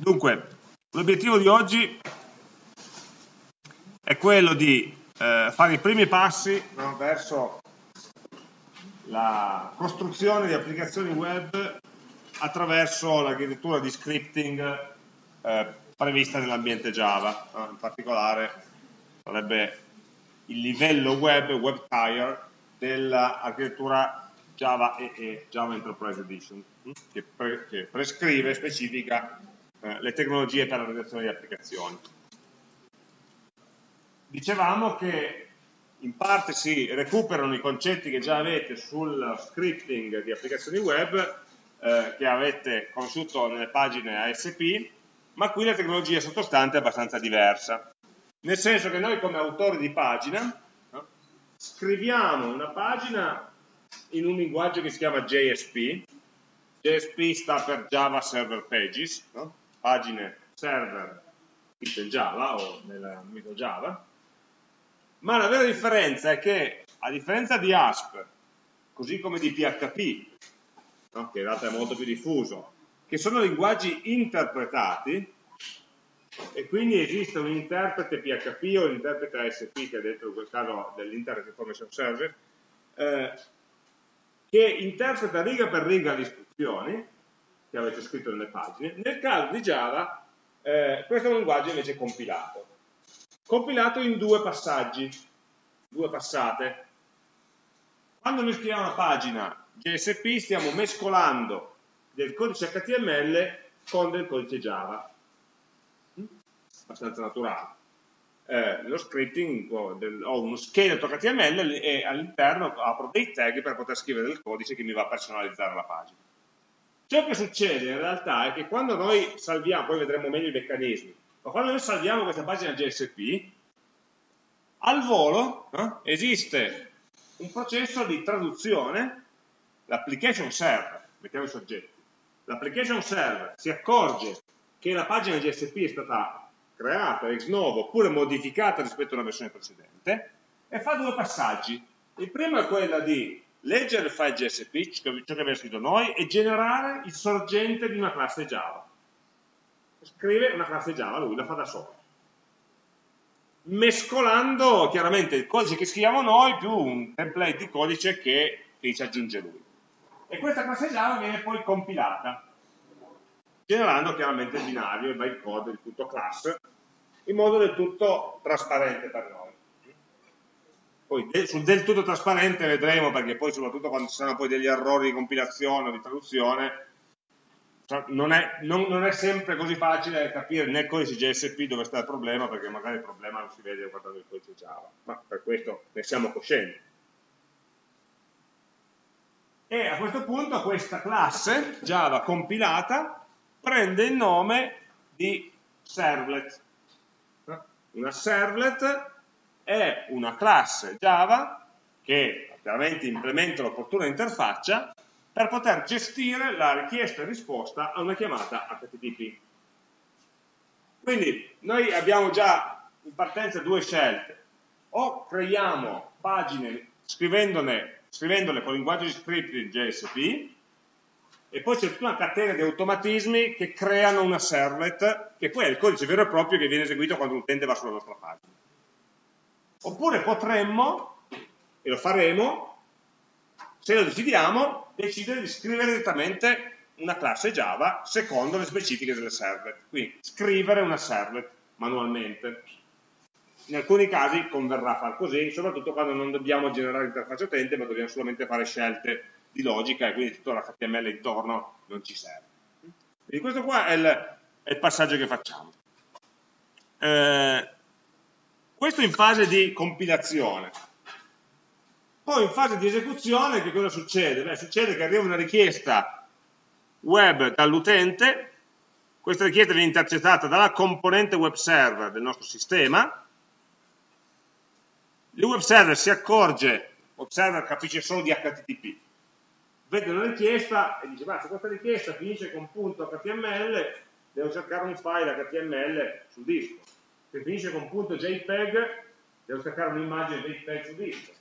Dunque, l'obiettivo di oggi è quello di eh, fare i primi passi no, verso la costruzione di applicazioni web attraverso l'architettura di scripting eh, prevista nell'ambiente Java, no? in particolare sarebbe il livello web, web tier, dell'architettura Java EE, Java Enterprise Edition, che, pre che prescrive specifica eh, le tecnologie per la realizzazione di applicazioni. Dicevamo che in parte si recuperano i concetti che già avete sul scripting di applicazioni web eh, che avete conosciuto nelle pagine ASP, ma qui la tecnologia sottostante è abbastanza diversa. Nel senso che noi come autori di pagina no, scriviamo una pagina in un linguaggio che si chiama JSP, JSP sta per Java Server Pages, no? Pagine server scritte in Java o nell'ambito Java, ma la vera differenza è che a differenza di ASP, così come di PHP, no? che in realtà è molto più diffuso, che sono linguaggi interpretati, e quindi esiste un interprete PHP o un interprete ASP, che è detto in quel caso dell'Internet Information Service, eh, che interpreta riga per riga le istruzioni che avete scritto nelle pagine. Nel caso di Java, eh, questo è un linguaggio invece compilato. Compilato in due passaggi, due passate. Quando noi scriviamo una pagina JSP stiamo mescolando del codice HTML con del codice Java abbastanza naturale. Eh, lo scripting ho uno scheletro HTML e all'interno apro dei tag per poter scrivere del codice che mi va a personalizzare la pagina. Ciò che succede in realtà è che quando noi salviamo, poi vedremo meglio i meccanismi, ma quando noi salviamo questa pagina JSP, al volo eh, esiste un processo di traduzione, l'application server, mettiamo i soggetti, l'application server si accorge che la pagina JSP è stata creata ex novo oppure modificata rispetto a una versione precedente e fa due passaggi. Il primo è quello di leggere il file JSP, ciò che abbiamo scritto noi, e generare il sorgente di una classe Java. Scrive una classe Java, lui la fa da solo. Mescolando chiaramente il codice che scriviamo noi più un template di codice che, che ci aggiunge lui. E questa classe Java viene poi compilata generando chiaramente il binario, il bytecode, il tutto class, in modo del tutto trasparente per noi. Poi sul del tutto trasparente vedremo, perché poi soprattutto quando ci saranno poi degli errori di compilazione o di traduzione, non è, non, non è, sempre così facile capire nel codice JSP dove sta il problema, perché magari il problema non si vede guardando il codice Java, ma per questo ne siamo coscienti. E a questo punto questa classe Java compilata prende il nome di servlet. Una servlet è una classe Java che chiaramente implementa l'opportuna interfaccia per poter gestire la richiesta e risposta a una chiamata HTTP. Quindi noi abbiamo già in partenza due scelte. O creiamo pagine scrivendole, con linguaggio di script JSP, e poi c'è tutta una catena di automatismi che creano una servlet, che poi è il codice vero e proprio che viene eseguito quando un utente va sulla nostra pagina. Oppure potremmo, e lo faremo, se lo decidiamo, decidere di scrivere direttamente una classe Java secondo le specifiche delle servlet. Quindi scrivere una servlet manualmente. In alcuni casi converrà far così, soprattutto quando non dobbiamo generare l'interfaccia utente, ma dobbiamo solamente fare scelte di logica e quindi tutto l'HTML intorno non ci serve. Quindi questo qua è il, è il passaggio che facciamo. Eh, questo in fase di compilazione. Poi in fase di esecuzione che cosa succede? Beh, succede che arriva una richiesta web dall'utente, questa richiesta viene intercettata dalla componente web server del nostro sistema, il web server si accorge, il web server capisce solo di HTTP, vede una richiesta e dice ma se questa richiesta finisce con punto HTML devo cercare un file HTML sul disco se finisce con punto JPEG devo cercare un'immagine JPEG sul disco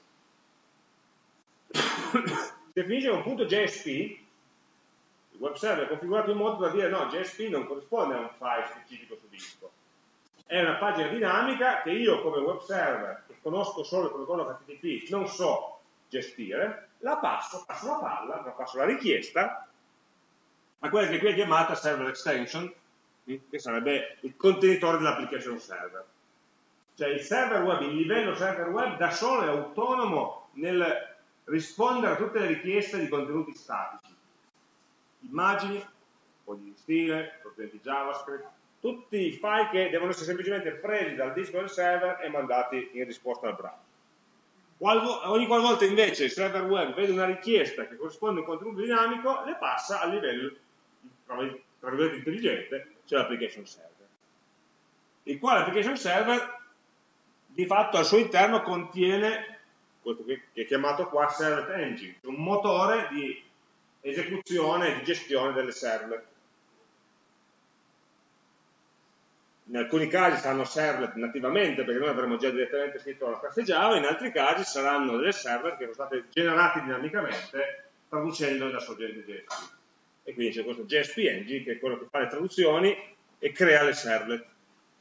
se finisce con punto JSP Il web server è configurato in modo da dire no, JSP non corrisponde a un file specifico su disco. È una pagina dinamica che io come web server, che conosco solo il protocollo HTTP, non so gestire, la passo, passo la palla, la passo la richiesta a quella che qui è chiamata server extension, che sarebbe il contenitore dell'application server. Cioè il server web, il livello server web da solo è autonomo nel rispondere a tutte le richieste di contenuti statici, immagini, fogli di stile, contenuti JavaScript, tutti i file che devono essere semplicemente presi dal disco del server e mandati in risposta al browser. Ogni qualvolta invece il server web vede una richiesta che corrisponde a un contenuto dinamico, le passa a livello, tra virgolette, intelligente, cioè l'application server. Il quale application server di fatto al suo interno contiene questo che è chiamato qua servlet engine, un motore di esecuzione e di gestione delle servlet. In alcuni casi saranno servlet nativamente, perché noi avremo già direttamente scritto la classe Java, in altri casi saranno delle servlet che sono state generate dinamicamente traducendole da sorgente JSP. E quindi c'è questo JSP Engine che è quello che fa le traduzioni e crea le servlet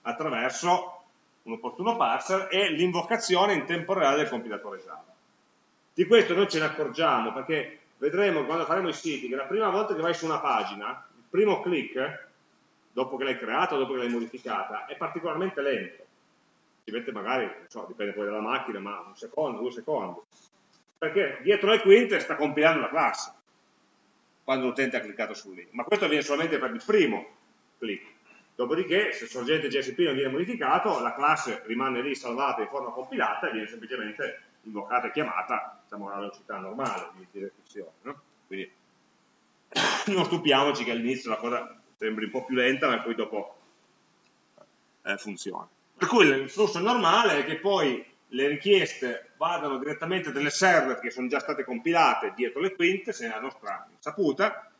attraverso un opportuno parser e l'invocazione in tempo reale del compilatore Java. Di questo noi ce ne accorgiamo perché vedremo quando faremo i siti che la prima volta che vai su una pagina, il primo click, dopo che l'hai creata o dopo che l'hai modificata, è particolarmente lento. Ci mette magari, non so, dipende poi dalla macchina, ma un secondo, due secondi. Perché dietro le quinte sta compilando la classe quando l'utente ha cliccato sul link. Ma questo avviene solamente per il primo click Dopodiché, se il sorgente JSP non viene modificato, la classe rimane lì salvata in forma compilata e viene semplicemente invocata e chiamata diciamo, alla velocità normale di, di esecuzione. No? Quindi non stupiamoci che all'inizio la cosa sembri un po' più lenta, ma poi dopo eh, funziona. Per cui il flusso normale è che poi le richieste vadano direttamente delle server che sono già state compilate dietro le quinte, se la nostra saputa,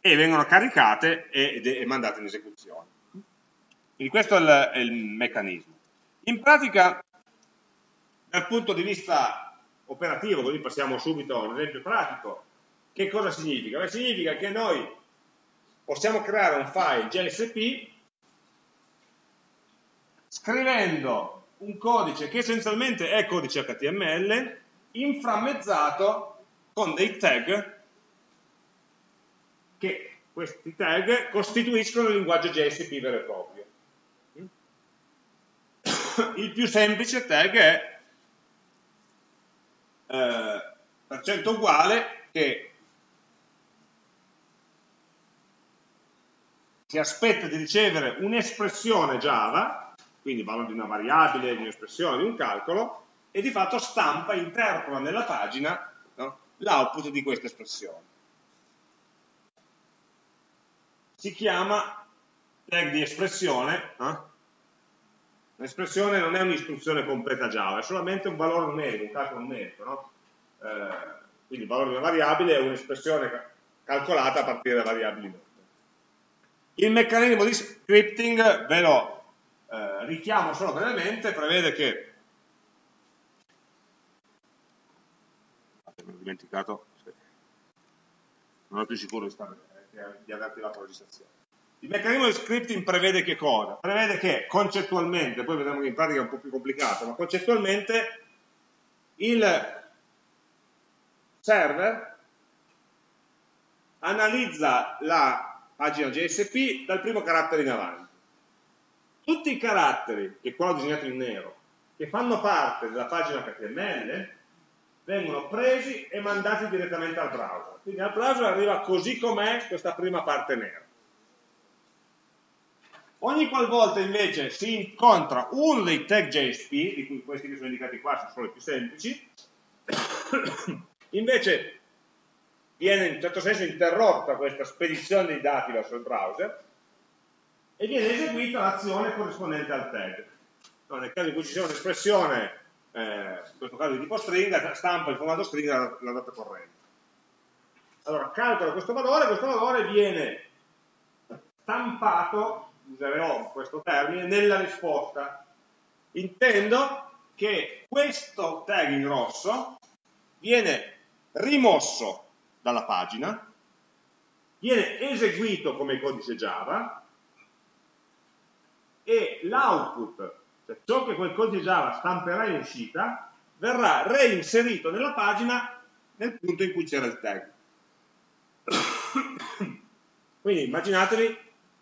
e vengono caricate e, e mandate in esecuzione. Quindi questo è il, è il meccanismo. In pratica, dal punto di vista operativo, così passiamo subito a un esempio pratico, che cosa significa? Beh, significa che noi possiamo creare un file JSP scrivendo un codice che essenzialmente è codice HTML inframmezzato con dei tag che questi tag costituiscono il linguaggio JSP vero e proprio. Il più semplice tag è eh, percento uguale che si aspetta di ricevere un'espressione Java, quindi valore di una variabile, di un'espressione, di un calcolo, e di fatto stampa, interpola nella pagina no, l'output di questa espressione si chiama tag di espressione. Eh? L'espressione non è un'istruzione completa Java, è solamente un valore numerico, un calcolo numerico. No? Eh, quindi il valore di una variabile è un'espressione calcolata a partire da variabili note. Il meccanismo di scripting ve lo eh, richiamo solo brevemente, prevede che mi ho dimenticato, non ero più sicuro di stare di aver attivato la registrazione. Il meccanismo di scripting prevede che cosa? Prevede che concettualmente, poi vedremo che in pratica è un po' più complicato, ma concettualmente il server analizza la pagina JSP dal primo carattere in avanti. Tutti i caratteri, che qua ho disegnato in nero, che fanno parte della pagina HTML, vengono presi e mandati direttamente al browser. Quindi al browser arriva così com'è questa prima parte nera. Ogni qualvolta invece si incontra uno dei tag JSP, di cui questi che sono indicati qua sono solo i più semplici, invece viene in un certo senso interrotta questa spedizione dei dati verso il browser e viene eseguita l'azione corrispondente al tag. No, nel caso in cui ci sia un'espressione eh, in questo caso di tipo stringa, stampa il formato stringa la, data corrente. Allora calcola questo valore, questo valore viene stampato, userò questo termine, nella risposta. Intendo che questo tag in rosso viene rimosso dalla pagina viene eseguito come codice Java e l'output, cioè ciò che quel codice Java stamperà in uscita, verrà reinserito nella pagina nel punto in cui c'era il tag. Quindi immaginatevi,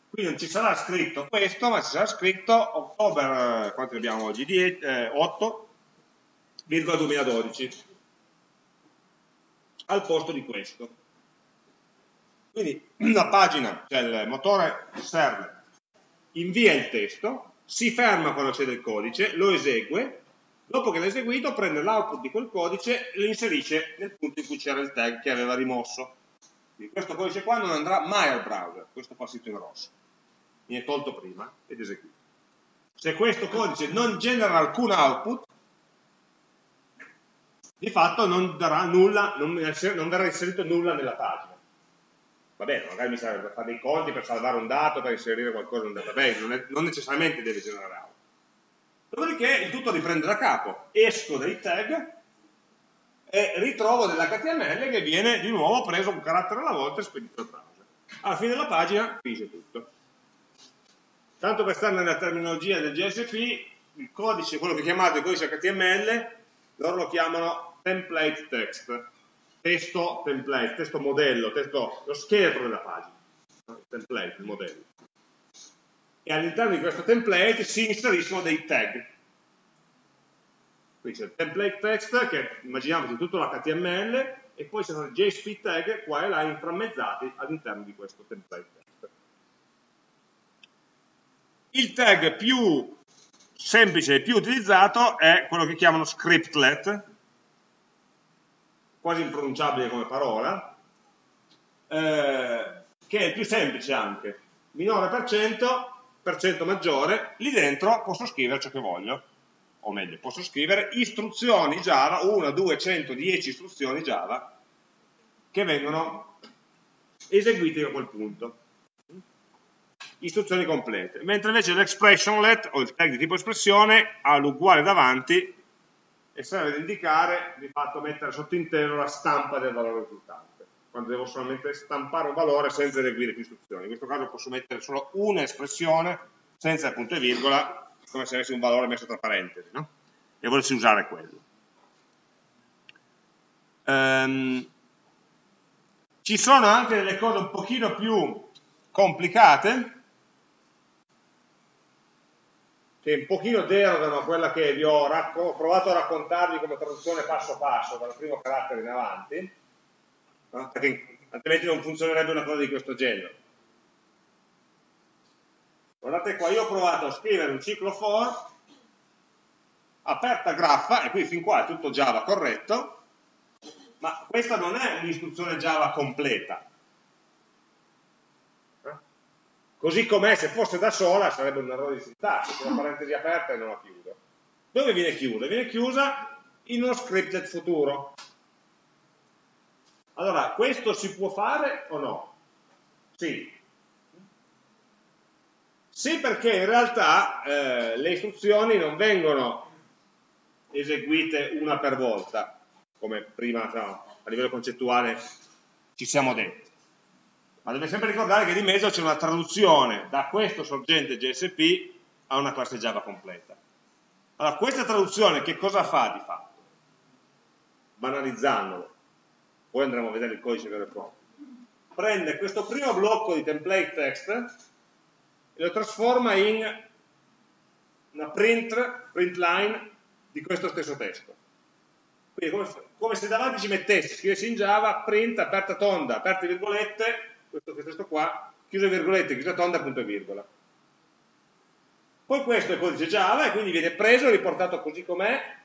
qui non ci sarà scritto questo, ma ci sarà scritto ottobre, quanto ne abbiamo oggi? 10, eh, 8,2012 al posto di questo. Quindi la pagina, cioè il motore server, invia il testo, si ferma quando c'è del codice, lo esegue, dopo che l'ha eseguito prende l'output di quel codice e lo inserisce nel punto in cui c'era il tag che aveva rimosso. Quindi questo codice qua non andrà mai al browser, questo qua scritto in rosso, viene tolto prima ed eseguito. Se questo codice non genera alcun output, di fatto non, darà nulla, non verrà inserito nulla nella pagina. Va bene, magari mi serve per fare dei conti, per salvare un dato, per inserire qualcosa in un database, non, è, non necessariamente deve generare output. Dopodiché il tutto riprende da capo, esco dai tag e ritrovo dell'HTML che viene di nuovo preso un carattere alla volta e spedito al browser. Alla fine della pagina finisce tutto. Tanto per stare nella terminologia del GSP, il codice, quello che chiamate codice HTML, loro lo chiamano template text, testo template, testo modello, testo, lo scheletro della pagina, template, il modello. E all'interno di questo template si inseriscono dei tag. Qui c'è il template text che immaginiamoci tutto l'HTML e poi ci sono JSP tag qua e là inframmezzati all'interno di questo template text. Il tag più semplice e più utilizzato è quello che chiamano scriptlet, quasi impronunciabile come parola, eh, che è il più semplice anche, minore per cento, per cento maggiore, lì dentro posso scrivere ciò che voglio, o meglio, posso scrivere istruzioni Java, 1, 2, 110 istruzioni Java, che vengono eseguite a quel punto. Istruzioni complete, mentre invece l'expressionlet o il tag di tipo espressione ha l'uguale davanti e serve ad indicare, di fatto mettere sottinteso la stampa del valore risultante, quando devo solamente stampare un valore senza eseguire più istruzioni. In questo caso posso mettere solo un'espressione senza punto e virgola, come se avessi un valore messo tra parentesi, no? e volessi usare quello. Um, ci sono anche delle cose un pochino più complicate, che un pochino derogano a quella che vi ho, ho, provato a raccontarvi come traduzione passo passo, dal primo carattere in avanti, no? perché altrimenti non funzionerebbe una cosa di questo genere. Guardate qua, io ho provato a scrivere un ciclo for, aperta graffa, e qui fin qua è tutto Java corretto, ma questa non è un'istruzione Java completa, Così com'è, se fosse da sola, sarebbe un errore di sintassi, con una parentesi aperta e non la chiudo. Dove viene chiusa? Viene chiusa in uno scripted futuro. Allora, questo si può fare o no? Sì. Sì perché in realtà eh, le istruzioni non vengono eseguite una per volta, come prima no, a livello concettuale ci siamo detti ma deve sempre ricordare che di mezzo c'è una traduzione da questo sorgente GSP a una classe Java completa. Allora, questa traduzione che cosa fa di fatto? Banalizzandolo, poi andremo a vedere il codice vero e proprio. Prende questo primo blocco di template text e lo trasforma in una print, print line di questo stesso testo. Quindi come, come se davanti ci mettesse, scrivessi in Java, print, aperta tonda, aperte virgolette, questo, questo qua, chiuse virgolette, chiusa tonda, punto e virgola. Poi questo è codice Java e quindi viene preso e riportato così com'è,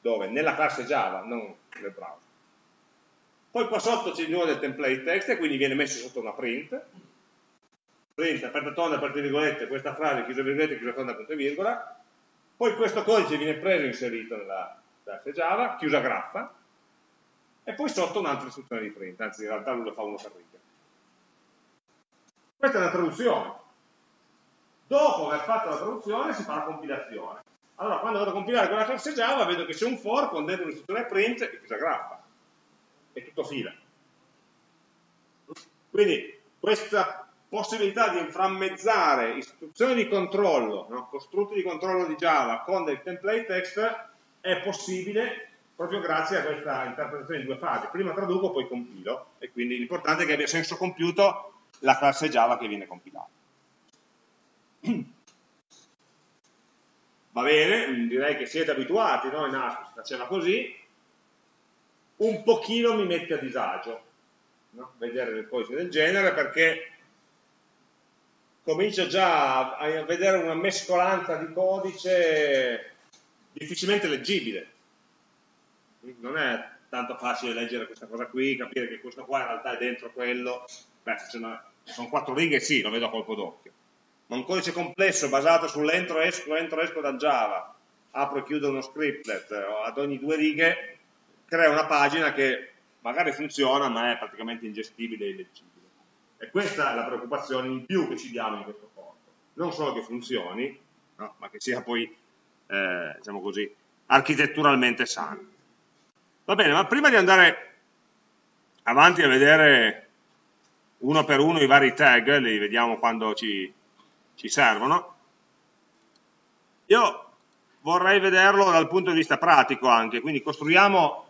dove? Nella classe Java, non nel browser. Poi qua sotto c'è di nuovo del template text e quindi viene messo sotto una print. Print, aperta tonda, aperte virgolette, questa frase, chiusa virgolette, chiusa tonda, punto e virgola. Poi questo codice viene preso e inserito nella classe Java, chiusa graffa. E poi sotto un'altra istruzione di print, anzi in realtà lui lo fa uno per riga. Questa è la traduzione. Dopo aver fatto la traduzione si fa la compilazione. Allora, quando vado a compilare quella classe Java, vedo che c'è un for con dentro un'istruzione print e chiusa graffa. E tutto fila. Quindi, questa possibilità di inframmezzare istruzioni di controllo, no? costrutti di controllo di Java con del template text è possibile proprio grazie a questa interpretazione in due fasi. Prima traduco, poi compilo, e quindi l'importante è che abbia senso compiuto la classe Java che viene compilata. Va bene, direi che siete abituati, no? in ASP si faceva così, un pochino mi mette a disagio no? vedere le cose del genere perché comincio già a vedere una mescolanza di codice difficilmente leggibile non è tanto facile leggere questa cosa qui, capire che questo qua in realtà è dentro quello, beh, se sono quattro righe sì, lo vedo a colpo d'occhio, ma un codice complesso basato sull'entro esco, entro esco da Java, apro e chiudo uno scriptlet, ad ogni due righe crea una pagina che magari funziona ma è praticamente ingestibile e illeggibile. E questa è la preoccupazione in più che ci diamo in questo corso. Non solo che funzioni, no, ma che sia poi, eh, diciamo così, architetturalmente sano. Va bene, ma prima di andare avanti a vedere uno per uno i vari tag, li vediamo quando ci, ci servono, io vorrei vederlo dal punto di vista pratico anche, quindi costruiamo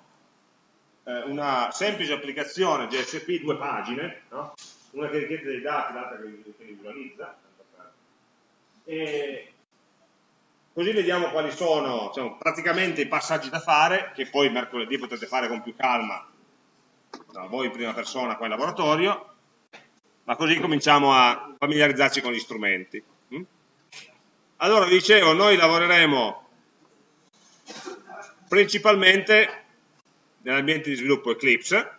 eh, una semplice applicazione GSP, due pagine, no? una che richiede dei dati, l'altra che li visualizza, e Così vediamo quali sono diciamo, praticamente i passaggi da fare, che poi mercoledì potete fare con più calma, no, voi in prima persona qua in laboratorio, ma così cominciamo a familiarizzarci con gli strumenti. Mm? Allora, vi dicevo, noi lavoreremo principalmente nell'ambiente di sviluppo Eclipse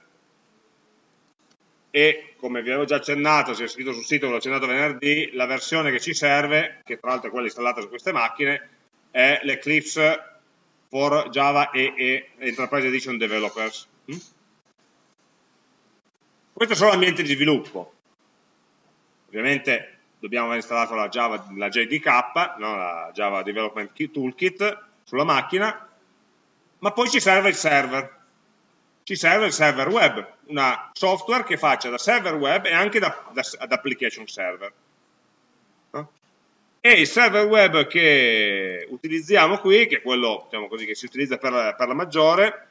e come vi avevo già accennato, se è scritto sul sito, ve l'ho accennato venerdì, la versione che ci serve, che tra l'altro è quella installata su queste macchine, è l'Eclipse for Java EE Enterprise Edition Developers. Mm? Questo sono l'ambiente di sviluppo. Ovviamente dobbiamo aver installato la, Java, la JDK, no? la Java Development Toolkit, sulla macchina, ma poi ci serve il server ci serve il server web, una software che faccia da server web e anche da, da, ad application server. No? E il server web che utilizziamo qui, che è quello diciamo così, che si utilizza per, per la maggiore,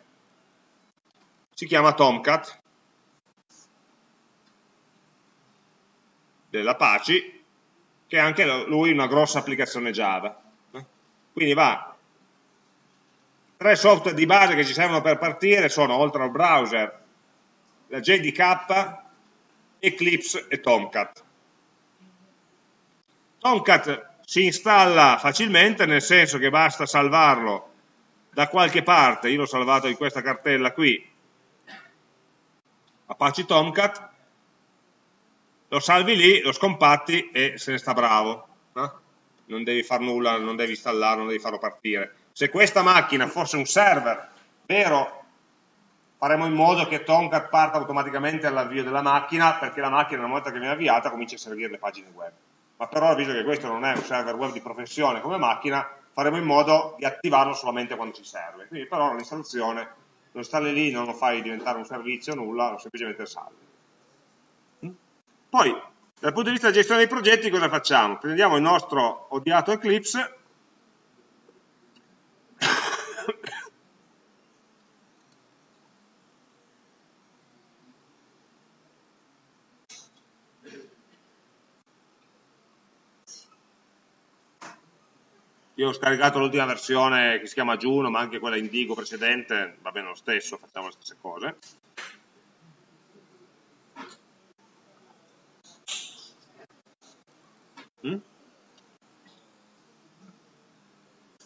si chiama Tomcat dell'Apache, che è anche lui una grossa applicazione Java. Quindi va Tre software di base che ci servono per partire sono, oltre al browser, la JDK, Eclipse e Tomcat. Tomcat si installa facilmente, nel senso che basta salvarlo da qualche parte, io l'ho salvato in questa cartella qui, Apache Tomcat, lo salvi lì, lo scompatti e se ne sta bravo. No? Non devi fare nulla, non devi installarlo, non devi farlo partire se questa macchina fosse un server vero, faremo in modo che Tomcat parta automaticamente all'avvio della macchina, perché la macchina una volta che viene avviata comincia a servire le pagine web. Ma però, visto che questo non è un server web di professione come macchina, faremo in modo di attivarlo solamente quando ci serve. Quindi per ora l'installazione lo installi lì, non lo fai diventare un servizio, nulla, lo semplicemente salvi. Poi, dal punto di vista della gestione dei progetti, cosa facciamo? Prendiamo il nostro odiato Eclipse, Io ho scaricato l'ultima versione che si chiama Juno, ma anche quella Indigo precedente, va bene lo stesso, facciamo le stesse cose.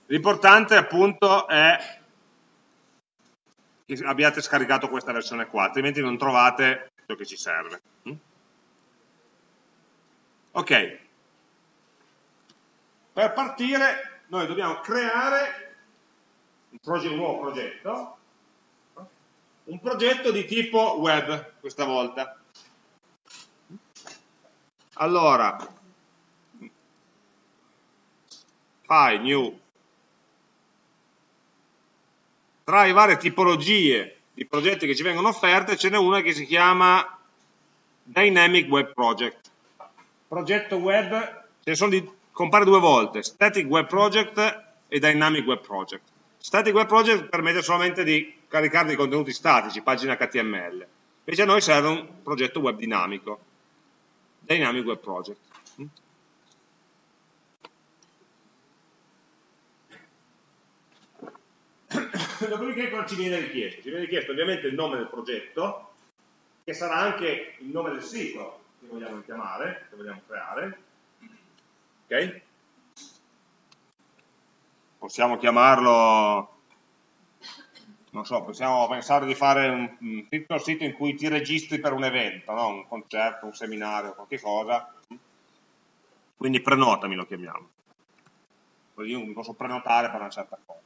L'importante appunto è che abbiate scaricato questa versione qua, altrimenti non trovate ciò che ci serve. Mm? Ok, per partire noi dobbiamo creare un, progetto, un nuovo progetto, un progetto di tipo web questa volta. Allora, file new, tra le varie tipologie di progetti che ci vengono offerte ce n'è una che si chiama Dynamic Web Project. Progetto web, ce ne sono di, compare due volte, Static Web Project e Dynamic Web Project. Static Web Project permette solamente di caricare dei contenuti statici, pagine HTML. Invece a noi serve un progetto web dinamico, Dynamic Web Project. Dopodiché cosa ci viene richiesto? Ci viene richiesto ovviamente il nome del progetto, che sarà anche il nome del sito che vogliamo chiamare, che vogliamo creare. Ok? Possiamo chiamarlo, non so, possiamo pensare di fare un, un piccolo sito in cui ti registri per un evento, no? un concerto, un seminario, qualche cosa. Quindi prenotami lo chiamiamo. Così io mi posso prenotare per una certa cosa.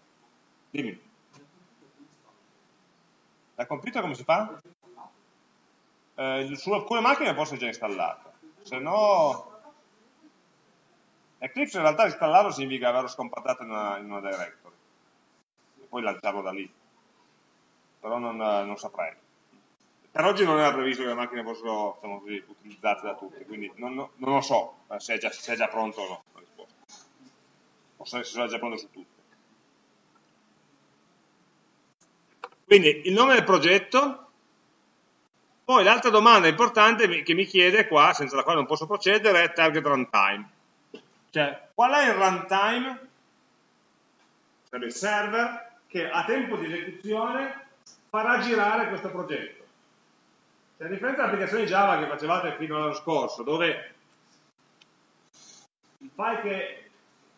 Dimmi. Dal computer come si fa? Eh, su alcune macchine può essere già installato, se no... Eclipse in realtà installarlo significa averlo scompattato in una, in una directory e poi lanciarlo da lì, però non, non saprei. Per oggi non era previsto che le macchine fossero diciamo così, utilizzate da tutti, quindi non, non lo so eh, se è, già, se è, già, pronto o no la risposta, o se è già pronto su tutte. Quindi il nome del progetto, poi l'altra domanda importante che mi chiede qua, senza la quale non posso procedere, è target runtime. Cioè, qual è il runtime, sarebbe il server, che a tempo di esecuzione farà girare questo progetto. Cioè, a differenza dell'applicazione Java che facevate fino all'anno scorso, dove il file che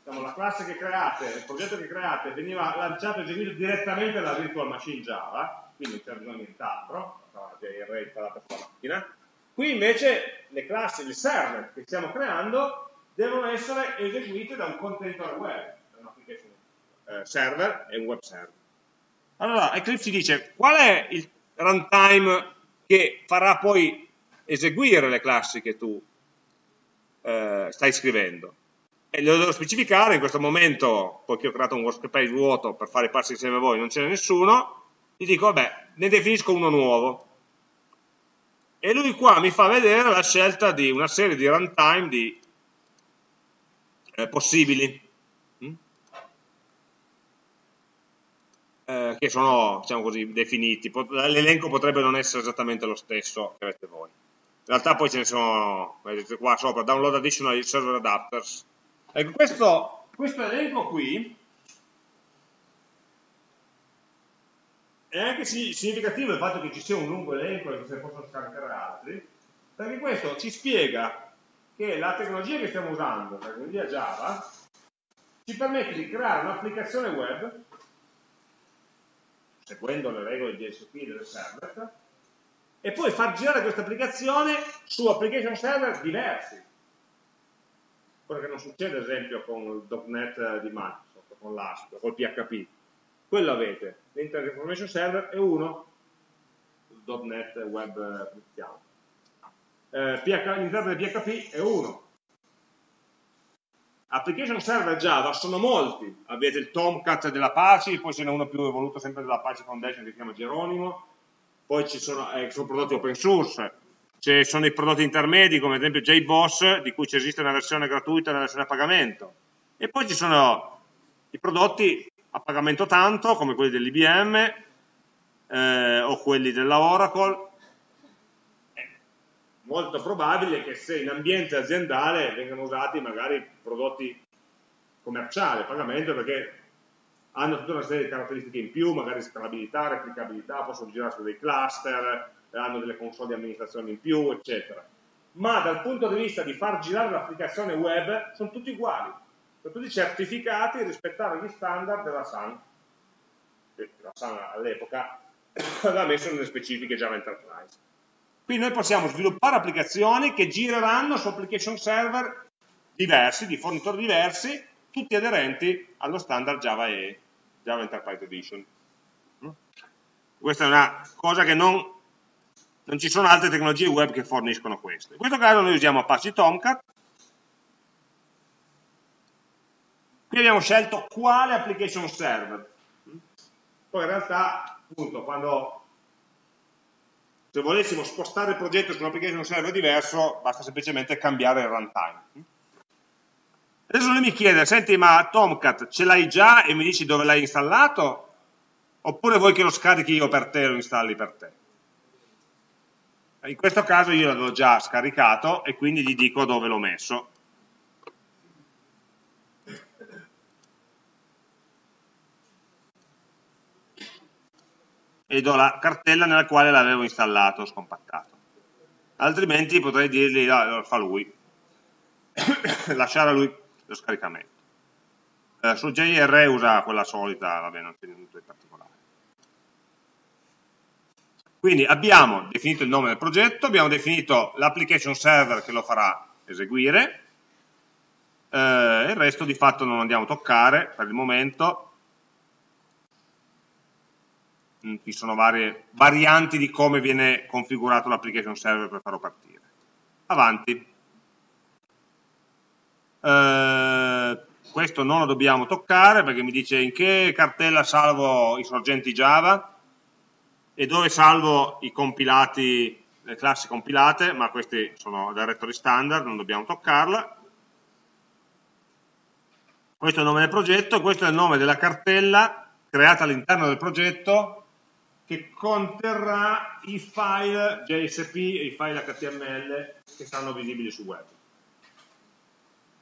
diciamo, la classe che create, il progetto che create veniva lanciato e eseguito direttamente dalla virtual machine Java, quindi non c'è bisogno di nient'altro, c'è il array installato sulla macchina. Qui invece le classi, il server che stiamo creando devono essere eseguite da un contenitore web, da un application eh, server e un web server. Allora Eclipse dice qual è il runtime che farà poi eseguire le classi che tu eh, stai scrivendo e lo devo specificare, in questo momento, poiché ho creato un workspace vuoto per fare i passi insieme a voi, non c'è nessuno, gli dico, vabbè, ne definisco uno nuovo. E lui qua mi fa vedere la scelta di una serie di runtime di, eh, possibili, mm? eh, che sono, diciamo così, definiti. L'elenco potrebbe non essere esattamente lo stesso che avete voi. In realtà poi ce ne sono, vedete qua sopra, download additional server adapters, Ecco, questo, questo elenco qui è anche significativo il fatto che ci sia un lungo elenco e che se ne possono scaricare altri, perché questo ci spiega che la tecnologia che stiamo usando, la tecnologia Java, ci permette di creare un'applicazione web seguendo le regole di DSP del server e poi far girare questa applicazione su application server diversi quello che non succede ad esempio con il .NET di Microsoft, con l'ASP, col PHP. Quello avete, l'Internet Information Server è uno, il .NET Web Cristiano. Eh, L'interno di PHP è uno. Application server Java sono molti, avete il Tomcat dell'Apache, poi ce n'è uno più evoluto sempre dell'Apache Foundation che si chiama Geronimo, poi ci sono, eh, sono prodotti open source, ci sono i prodotti intermedi come ad esempio JBoss di cui esiste una versione gratuita e una versione a pagamento. E poi ci sono i prodotti a pagamento tanto come quelli dell'IBM eh, o quelli della Oracle. È molto probabile che se in ambiente aziendale vengano usati magari prodotti commerciali a pagamento perché hanno tutta una serie di caratteristiche in più, magari scalabilità, replicabilità, possono girare su dei cluster, hanno delle console di amministrazione in più, eccetera. Ma dal punto di vista di far girare l'applicazione web sono tutti uguali, sono tutti certificati a rispettare gli standard della SAN. La SAN all'epoca aveva messo nelle specifiche Java Enterprise. Quindi noi possiamo sviluppare applicazioni che gireranno su application server diversi, di fornitori diversi, tutti aderenti allo standard Java E, Java Enterprise Edition. Questa è una cosa che non non ci sono altre tecnologie web che forniscono questo. In questo caso noi usiamo Apache Tomcat. Qui abbiamo scelto quale application server. Poi in realtà, appunto, quando se volessimo spostare il progetto su un'application server diverso, basta semplicemente cambiare il runtime. Adesso lui mi chiede, senti ma Tomcat ce l'hai già e mi dici dove l'hai installato? Oppure vuoi che lo scarichi io per te e lo installi per te? In questo caso io l'avevo già scaricato e quindi gli dico dove l'ho messo. E do la cartella nella quale l'avevo installato, scompattato. Altrimenti potrei dirgli, lo fa lui, lasciare a lui lo scaricamento. Eh, su JR usa quella solita, vabbè, non c'è niente di particolare. Quindi abbiamo definito il nome del progetto, abbiamo definito l'application server che lo farà eseguire, eh, il resto di fatto non andiamo a toccare per il momento, mm, ci sono varie varianti di come viene configurato l'application server per farlo partire. Avanti. Eh, questo non lo dobbiamo toccare perché mi dice in che cartella salvo i sorgenti Java, e dove salvo i compilati, le classi compilate, ma questi sono directory standard, non dobbiamo toccarla. Questo è il nome del progetto, questo è il nome della cartella creata all'interno del progetto che conterrà i file JSP e i file HTML che saranno visibili su web.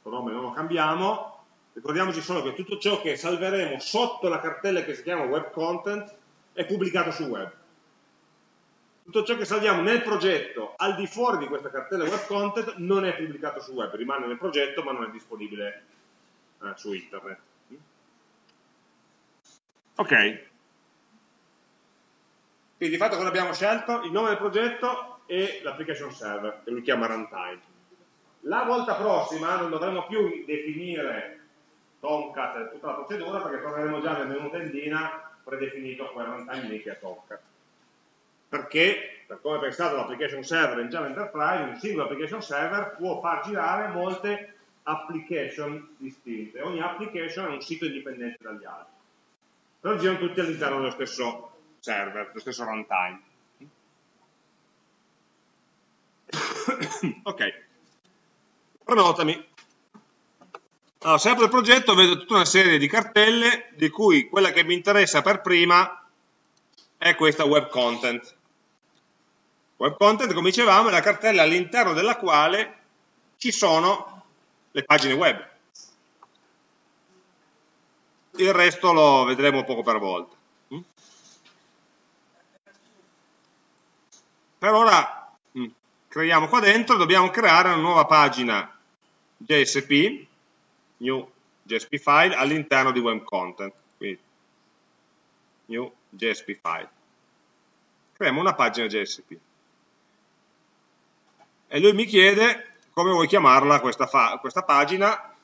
Il nome non lo cambiamo, ricordiamoci solo che tutto ciò che salveremo sotto la cartella che si chiama web content è pubblicato su web tutto ciò che salviamo nel progetto al di fuori di questa cartella web content non è pubblicato su web, rimane nel progetto ma non è disponibile eh, su internet. Ok. Quindi di fatto cosa abbiamo scelto? Il nome del progetto e l'application server, che lui chiama runtime. La volta prossima non dovremo più definire Tomcat e tutta la procedura perché torneremo già nel menu tendina predefinito quel runtime che è Tomcat perché, per come è pensato l'application server in Java Enterprise, un singolo application server può far girare molte application distinte. Ogni application è un sito indipendente dagli altri. Però girano tutti all'interno dello stesso server, dello stesso runtime. ok, prenotami. Allora, se apro il progetto vedo tutta una serie di cartelle, di cui quella che mi interessa per prima è questa web content. Web content, come dicevamo, è la cartella all'interno della quale ci sono le pagine web. Il resto lo vedremo poco per volta. Mm? Per ora mm, creiamo qua dentro, dobbiamo creare una nuova pagina JSP, new JSP file, all'interno di web content. Quindi, new JSP file. Creiamo una pagina JSP e lui mi chiede come vuoi chiamarla questa, questa pagina,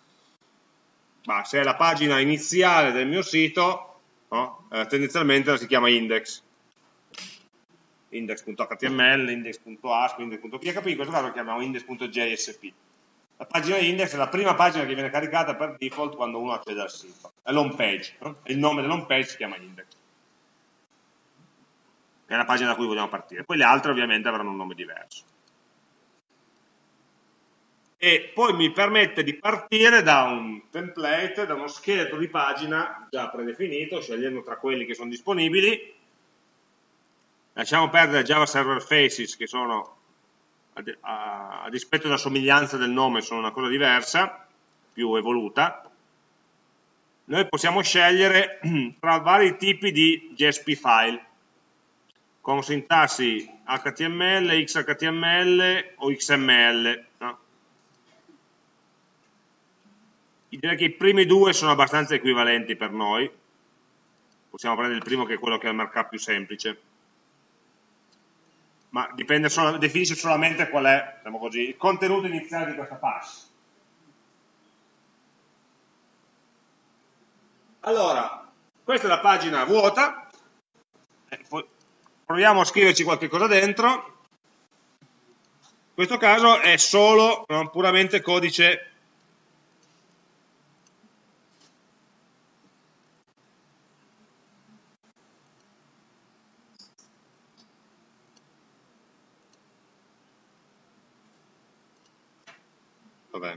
ma se è la pagina iniziale del mio sito, no? eh, tendenzialmente la si chiama index, index.html, index.asp, index.php, in questo caso la chiamiamo index.jsp. La pagina index è la prima pagina che viene caricata per default quando uno accede al sito, è l'home page, no? il nome dell'home page si chiama index, è la pagina da cui vogliamo partire, poi le altre ovviamente avranno un nome diverso e poi mi permette di partire da un template, da uno scheletro di pagina già predefinito, scegliendo tra quelli che sono disponibili. Lasciamo perdere Java Server Faces che sono, a, a dispetto della somiglianza del nome, sono una cosa diversa, più evoluta. Noi possiamo scegliere tra vari tipi di JSP file, con sintassi HTML, XHTML o XML. No? Direi che i primi due sono abbastanza equivalenti per noi. Possiamo prendere il primo che è quello che ha il markup più semplice. Ma solo, definisce solamente qual è diciamo così, il contenuto iniziale di questa pass. Allora questa è la pagina vuota. Eh, proviamo a scriverci qualche cosa dentro. In questo caso è solo puramente codice Dov'è?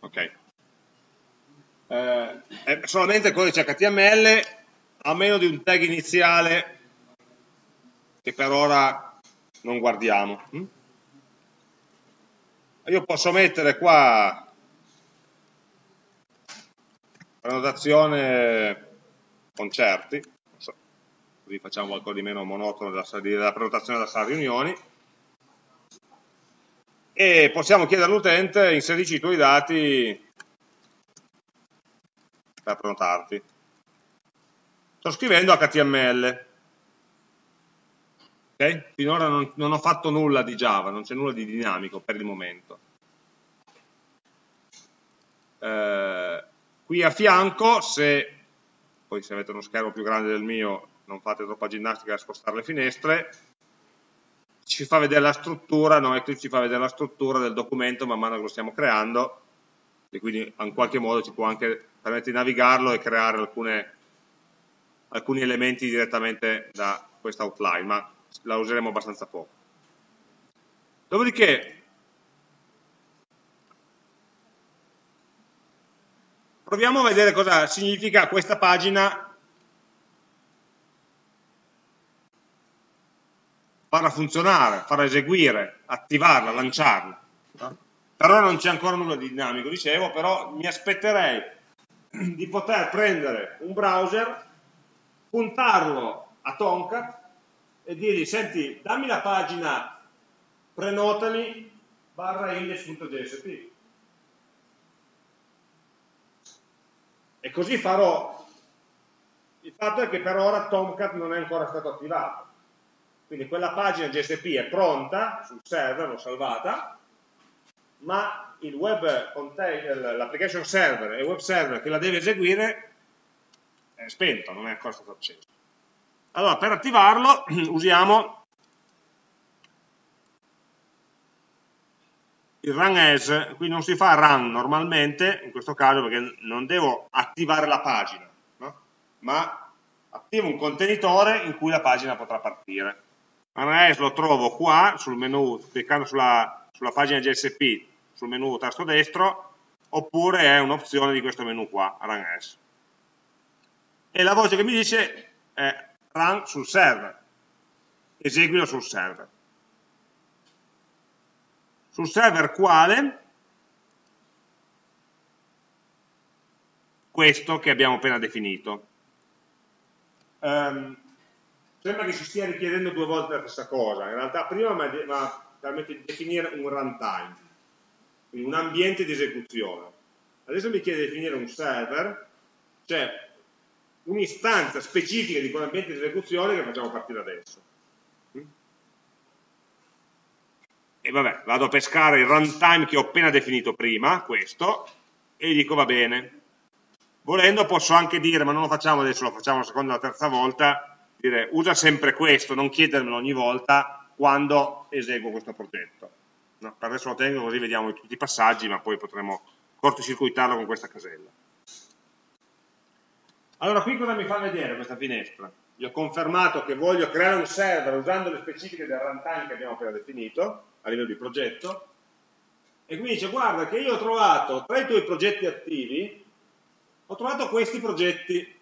Ok. Eh, è solamente il codice HTML a meno di un tag iniziale che per ora non guardiamo. Hm? Io posso mettere qua prenotazione concerti, così facciamo qualcosa di meno monotono della, della prenotazione da sala riunioni, e possiamo chiedere all'utente inserisci i tuoi dati per prenotarti. Sto scrivendo HTML. Okay? Finora non, non, ho fatto nulla di Java, non c'è nulla di dinamico per il momento. Eh, qui a fianco, se poi se avete uno schermo più grande del mio non fate troppa ginnastica a spostare le finestre, ci fa vedere la struttura, no? Eclipse ci fa vedere la struttura del documento man mano che lo stiamo creando e quindi in qualche modo ci può anche permettere di navigarlo e creare alcune, alcuni elementi direttamente da questa outline, ma la useremo abbastanza poco. Dopodiché, proviamo a vedere cosa significa questa pagina farla funzionare, farla eseguire, attivarla, lanciarla. Per ora non c'è ancora nulla di dinamico, dicevo, però mi aspetterei di poter prendere un browser, puntarlo a Tomcat e dirgli, senti, dammi la pagina prenotami barra index.jsp. E così farò. Il fatto è che per ora Tomcat non è ancora stato attivato quindi quella pagina GSP è pronta sul server, l'ho salvata, ma l'application server e il web server che la deve eseguire è spento, non è ancora stato acceso. Allora, per attivarlo usiamo il run as, qui non si fa run normalmente, in questo caso perché non devo attivare la pagina, no? ma attivo un contenitore in cui la pagina potrà partire. Analyze lo trovo qua sul menu, cliccando sulla, sulla pagina GSP, sul menu tasto destro, oppure è un'opzione di questo menu qua, Run As. E la voce che mi dice è Run sul server, eseguilo sul server. Sul server quale? Questo che abbiamo appena definito. Um, sembra che si stia richiedendo due volte la stessa cosa, in realtà prima mi ha permette di definire un runtime, quindi un ambiente di esecuzione. Adesso mi chiede di definire un server, cioè un'istanza specifica di quell'ambiente di esecuzione che facciamo partire adesso. E vabbè, vado a pescare il runtime che ho appena definito prima, questo, e gli dico va bene. Volendo posso anche dire, ma non lo facciamo adesso, lo facciamo la seconda o la terza volta, dire usa sempre questo, non chiedermelo ogni volta quando eseguo questo progetto. No, per adesso lo tengo così vediamo tutti i passaggi, ma poi potremo cortocircuitarlo con questa casella. Allora, qui cosa mi fa vedere questa finestra? Io ho confermato che voglio creare un server usando le specifiche del runtime che abbiamo appena definito, a livello di progetto, e quindi dice, guarda che io ho trovato, tra i tuoi progetti attivi, ho trovato questi progetti,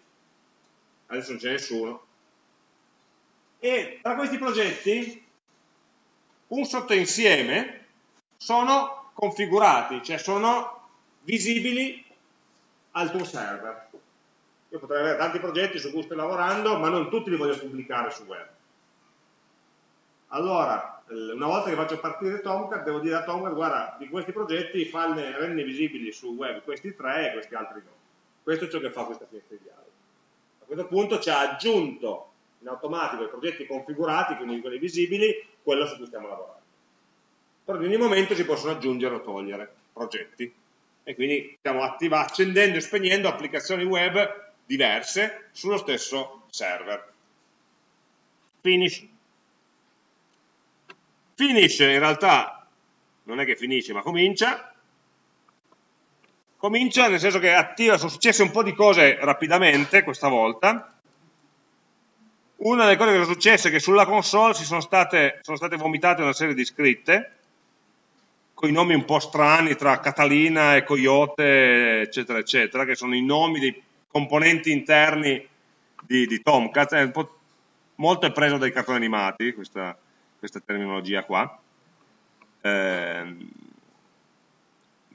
adesso non c'è nessuno, e tra questi progetti un sottoinsieme sono configurati, cioè sono visibili al tuo server. Io potrei avere tanti progetti su cui sto lavorando, ma non tutti li voglio pubblicare su web. Allora, una volta che faccio partire Tomcat, devo dire a Tomcat, guarda, di questi progetti fanne, rendi visibili su web questi tre e questi altri no. Questo è ciò che fa questa finestra di dialogo. A questo punto ci ha aggiunto in automatico i progetti configurati, quindi quelli visibili, quello su cui stiamo lavorando. Però in ogni momento si possono aggiungere o togliere progetti e quindi stiamo accendendo e spegnendo applicazioni web diverse sullo stesso server. Finish. Finish in realtà non è che finisce ma comincia, comincia nel senso che attiva, sono successe un po' di cose rapidamente questa volta. Una delle cose che sono successe è che sulla console sono state, sono state vomitate una serie di scritte con i nomi un po' strani tra Catalina e Coyote, eccetera, eccetera, che sono i nomi dei componenti interni di, di Tomcat. È molto è preso dai cartoni animati, questa, questa terminologia qua. Eh,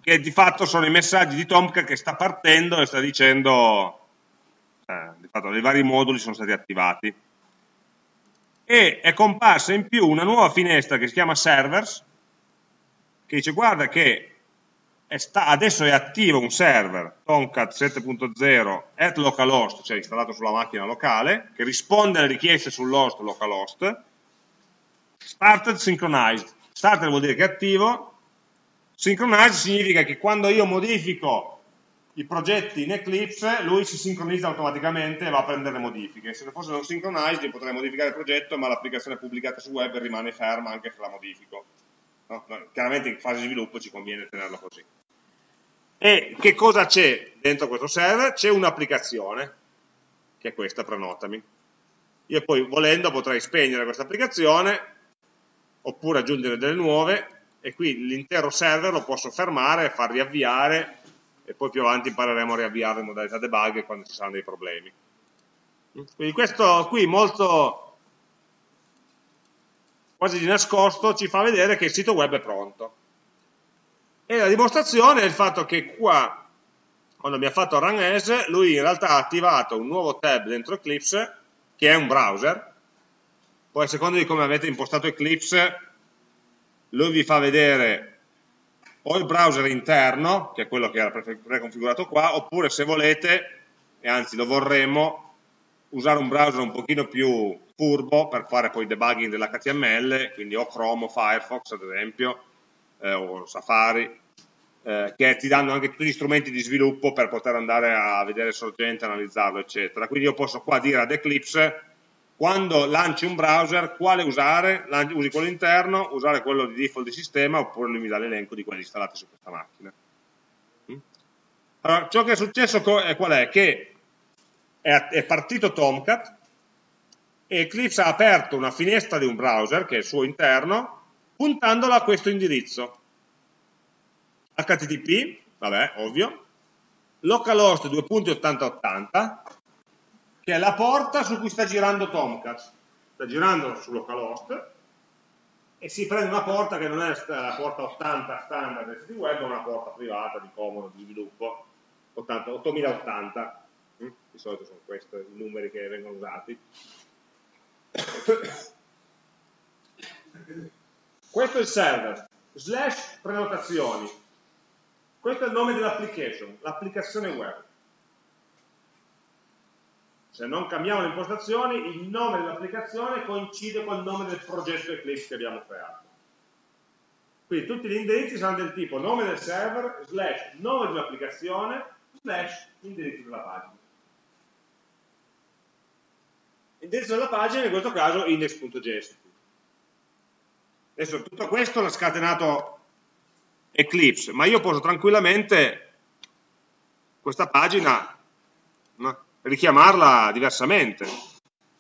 che di fatto sono i messaggi di Tomcat che sta partendo e sta dicendo eh, di fatto i vari moduli sono stati attivati e è comparsa in più una nuova finestra che si chiama servers che dice guarda che è adesso è attivo un server Tomcat 7.0 at localhost, cioè installato sulla macchina locale, che risponde alle richieste sull'host localhost, started synchronized. Started vuol dire che è attivo, Synchronize significa che quando io modifico i progetti in Eclipse, lui si sincronizza automaticamente e va a prendere le modifiche. Se fosse non synchronized, io potrei modificare il progetto, ma l'applicazione pubblicata su web rimane ferma anche se la modifico. No? Chiaramente in fase di sviluppo ci conviene tenerlo così. E che cosa c'è dentro questo server? C'è un'applicazione, che è questa, prenotami. Io poi, volendo, potrei spegnere questa applicazione, oppure aggiungere delle nuove, e qui l'intero server lo posso fermare, far riavviare e poi più avanti impareremo a riavviare in modalità debug quando ci saranno dei problemi. Quindi questo qui molto quasi di nascosto ci fa vedere che il sito web è pronto. E la dimostrazione è il fatto che qua, quando abbiamo fatto run as, lui in realtà ha attivato un nuovo tab dentro Eclipse, che è un browser. Poi a seconda di come avete impostato Eclipse, lui vi fa vedere o il browser interno, che è quello che era preconfigurato qua, oppure se volete, e anzi lo vorremmo, usare un browser un pochino più furbo per fare poi debugging dell'HTML, quindi o Chrome o Firefox ad esempio, eh, o Safari, eh, che ti danno anche tutti gli strumenti di sviluppo per poter andare a vedere il sorgente, analizzarlo, eccetera. Quindi io posso qua dire ad Eclipse quando lanci un browser, quale usare? Usi quello interno, usare quello di default di sistema, oppure lui mi dà l'elenco di quelli installati su questa macchina. Mm? Allora, ciò che è successo è qual è? Che è partito Tomcat Eclipse ha aperto una finestra di un browser, che è il suo interno, puntandola a questo indirizzo. HTTP, vabbè, ovvio, localhost 2.8080, che è la porta su cui sta girando Tomcat. Sta girando su localhost e si prende una porta che non è la porta 80 standard del sito web, ma una porta privata di comodo, di sviluppo, 80, 8080. Mm? Di solito sono questi i numeri che vengono usati. Questo è il server, slash prenotazioni. Questo è il nome dell'application, l'applicazione web se non cambiamo le impostazioni, il nome dell'applicazione coincide col nome del progetto Eclipse che abbiamo creato. Quindi tutti gli indirizzi saranno del tipo nome del server, slash nome dell'applicazione, slash indirizzo della pagina. Indirizzo della pagina in questo caso index.js. Adesso tutto questo l'ha scatenato Eclipse, ma io posso tranquillamente questa pagina no, richiamarla diversamente.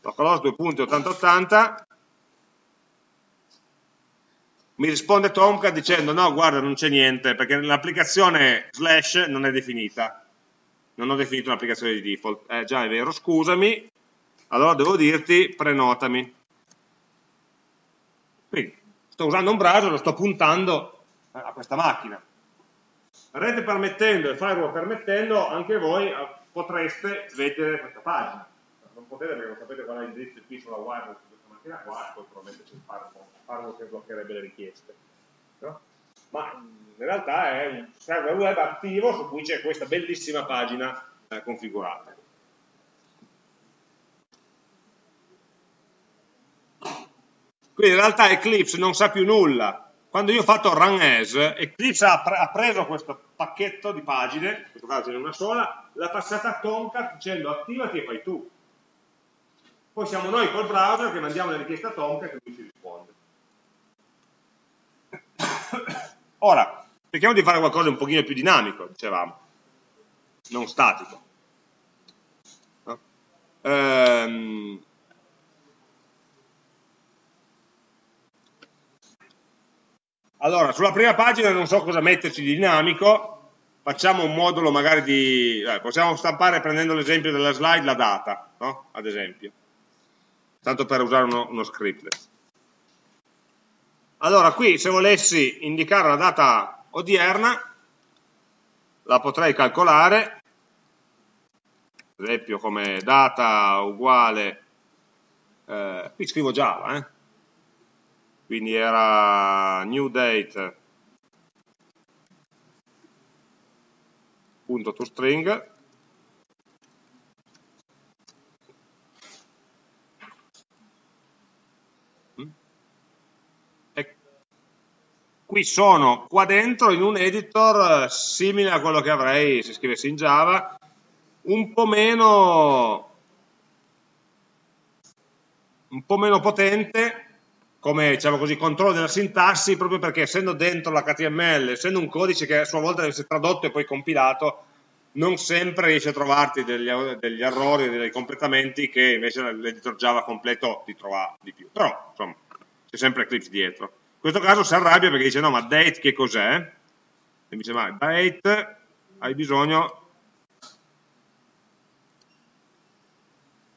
Localhost 2.8080 mi risponde Tomcat dicendo no guarda non c'è niente perché l'applicazione slash non è definita non ho definito un'applicazione di default eh già è vero scusami allora devo dirti prenotami quindi sto usando un browser lo sto puntando a questa macchina rete permettendo e firewall permettendo anche voi potreste vedere questa pagina. Non potete perché non sapete qual è l'indirizzo qui sulla wireless di questa macchina qua, poi probabilmente c'è il firewall che bloccherebbe le richieste. No? Ma in realtà è un server web attivo su cui c'è questa bellissima pagina eh, configurata. Quindi in realtà Eclipse non sa più nulla quando io ho fatto run as, Eclipse ha, pre ha preso questo pacchetto di pagine, in questo caso ce n'è una sola, l'ha passata a Tomcat dicendo attivati e fai tu. Poi siamo noi col browser che mandiamo le richieste a Tomcat e lui ci risponde. Ora, cerchiamo di fare qualcosa un pochino più dinamico, dicevamo. non statico. No? Ehm, allora, sulla prima pagina non so cosa metterci di dinamico, facciamo un modulo magari di... Eh, possiamo stampare prendendo l'esempio della slide la data, no? ad esempio, tanto per usare uno, uno scriptless. Allora, qui se volessi indicare una data odierna, la potrei calcolare, ad esempio come data uguale, eh, qui scrivo Java, eh? Quindi era new date. Punto toString qui sono qua dentro in un editor eh, simile a quello che avrei se scrivessi in Java, un po' meno, un po meno potente come diciamo così, controllo della sintassi proprio perché essendo dentro l'HTML, essendo un codice che a sua volta deve essere tradotto e poi compilato, non sempre riesce a trovarti degli, degli errori, dei completamenti che invece l'editor Java completo ti trova di più. Però, insomma, c'è sempre Eclipse dietro. In questo caso si arrabbia perché dice no ma date che cos'è? E mi dice ma date hai bisogno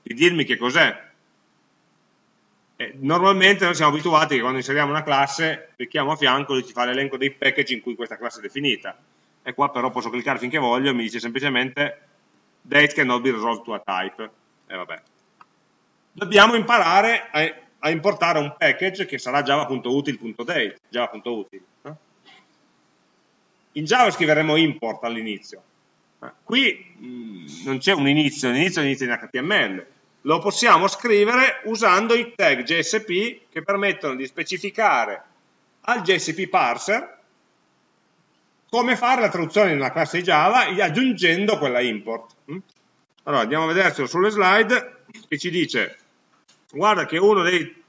di dirmi che cos'è. Normalmente noi siamo abituati che quando inseriamo una classe clicchiamo a fianco e ci fa l'elenco dei package in cui questa classe è definita. E qua però posso cliccare finché voglio e mi dice semplicemente date cannot be resolved to a type. E vabbè. Dobbiamo imparare a a importare un package che sarà java.util.date, java.util. In Java scriveremo import all'inizio. Qui mh, mm, non c'è un inizio, l'inizio è l'inizio in HTML. Lo possiamo scrivere usando i tag JSP che permettono di specificare al JSP parser come fare la traduzione in una classe Java aggiungendo quella import. Allora andiamo a vedercelo sulle slide che ci dice guarda che uno dei,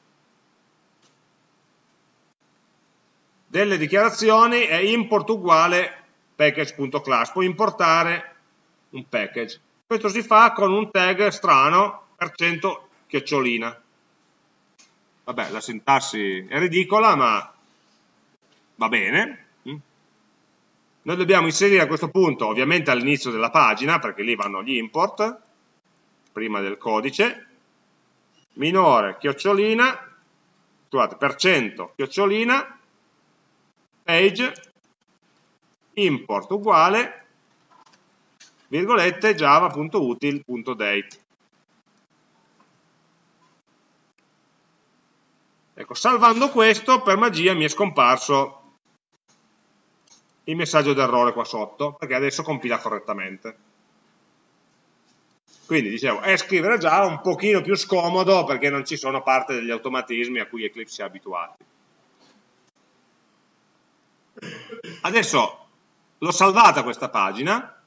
delle dichiarazioni è import uguale package.class, puoi importare un package. Questo si fa con un tag strano, chiocciolina. Vabbè, la sintassi è ridicola, ma va bene. Mm. Noi dobbiamo inserire a questo punto, ovviamente all'inizio della pagina, perché lì vanno gli import, prima del codice, minore chiocciolina, scusate, per cento chiocciolina, page, import uguale, virgolette, java.util.date. Ecco, salvando questo, per magia mi è scomparso il messaggio d'errore qua sotto, perché adesso compila correttamente. Quindi dicevo, è scrivere Java un pochino più scomodo perché non ci sono parte degli automatismi a cui Eclipse è abituati. Adesso l'ho salvata questa pagina,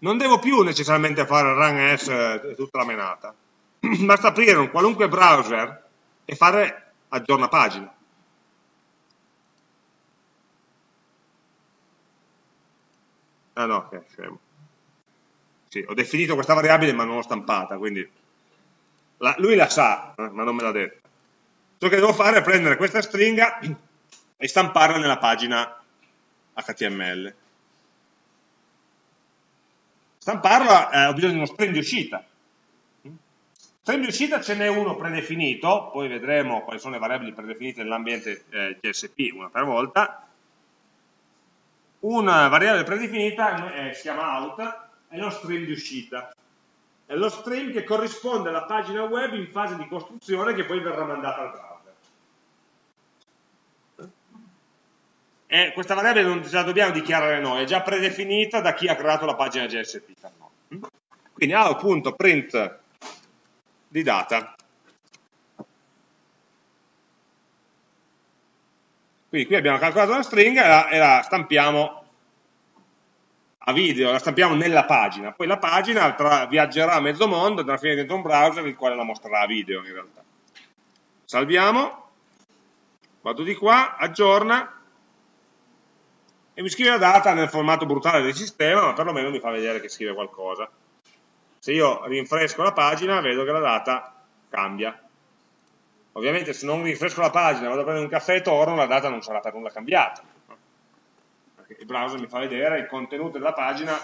non devo più necessariamente fare run s tutta la menata, basta aprire un qualunque browser e fare aggiorna pagina. Ah no, ok, scemo. Sì, ho definito questa variabile ma non l'ho stampata, quindi la, lui la sa, eh, ma non me l'ha detta. Ciò che devo fare è prendere questa stringa e stamparla nella pagina HTML. Stamparla eh, ho bisogno di uno string di uscita. String di uscita ce n'è uno predefinito, poi vedremo quali sono le variabili predefinite nell'ambiente eh, GSP una per volta. Una variabile predefinita eh, si chiama out è lo stream di uscita. È lo stream che corrisponde alla pagina web in fase di costruzione che poi verrà mandata al browser. E questa variabile non la dobbiamo dichiarare noi, è già predefinita da chi ha creato la pagina JSP per noi. Quindi out.print di data. Quindi qui abbiamo calcolato una stringa e la, e la stampiamo a video, la stampiamo nella pagina, poi la pagina tra, viaggerà a mezzo mondo, andrà a finire dentro un browser il quale la mostrerà a video in realtà. Salviamo, vado di qua, aggiorna, e mi scrive la data nel formato brutale del sistema, ma perlomeno mi fa vedere che scrive qualcosa. Se io rinfresco la pagina, vedo che la data cambia. Ovviamente se non rinfresco la pagina, vado a prendere un caffè e torno, la data non sarà per nulla cambiata. Perché il browser mi fa vedere il contenuto della pagina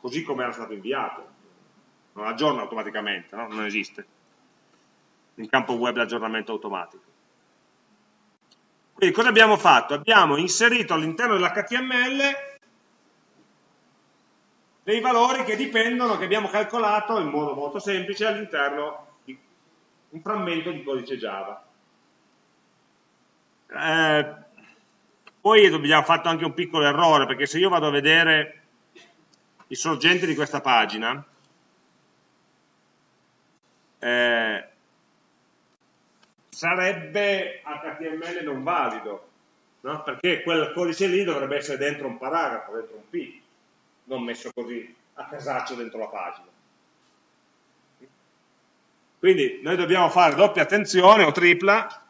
così come era stato inviato. Non aggiorna automaticamente, no? non esiste. In campo web l'aggiornamento automatico. Quindi cosa abbiamo fatto? Abbiamo inserito all'interno dell'HTML dei valori che dipendono, che abbiamo calcolato in modo molto semplice all'interno di un frammento di codice Java. Eh, poi abbiamo fatto anche un piccolo errore, perché se io vado a vedere i sorgenti di questa pagina, eh, sarebbe HTML non valido, no? perché quel codice lì dovrebbe essere dentro un paragrafo, dentro un P, non messo così a casaccio dentro la pagina. Quindi noi dobbiamo fare doppia attenzione o tripla,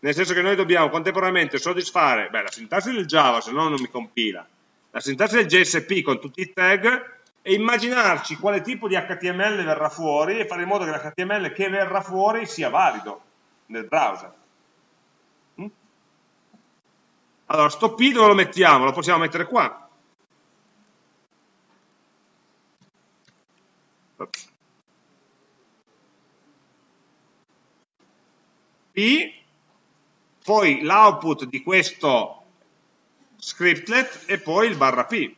nel senso che noi dobbiamo contemporaneamente soddisfare beh, la sintassi del Java, se no non mi compila, la sintassi del JSP con tutti i tag e immaginarci quale tipo di HTML verrà fuori e fare in modo che l'HTML che verrà fuori sia valido nel browser. Mm? Allora, sto P dove lo mettiamo? Lo possiamo mettere qua. P, poi l'output di questo scriptlet e poi il barra P.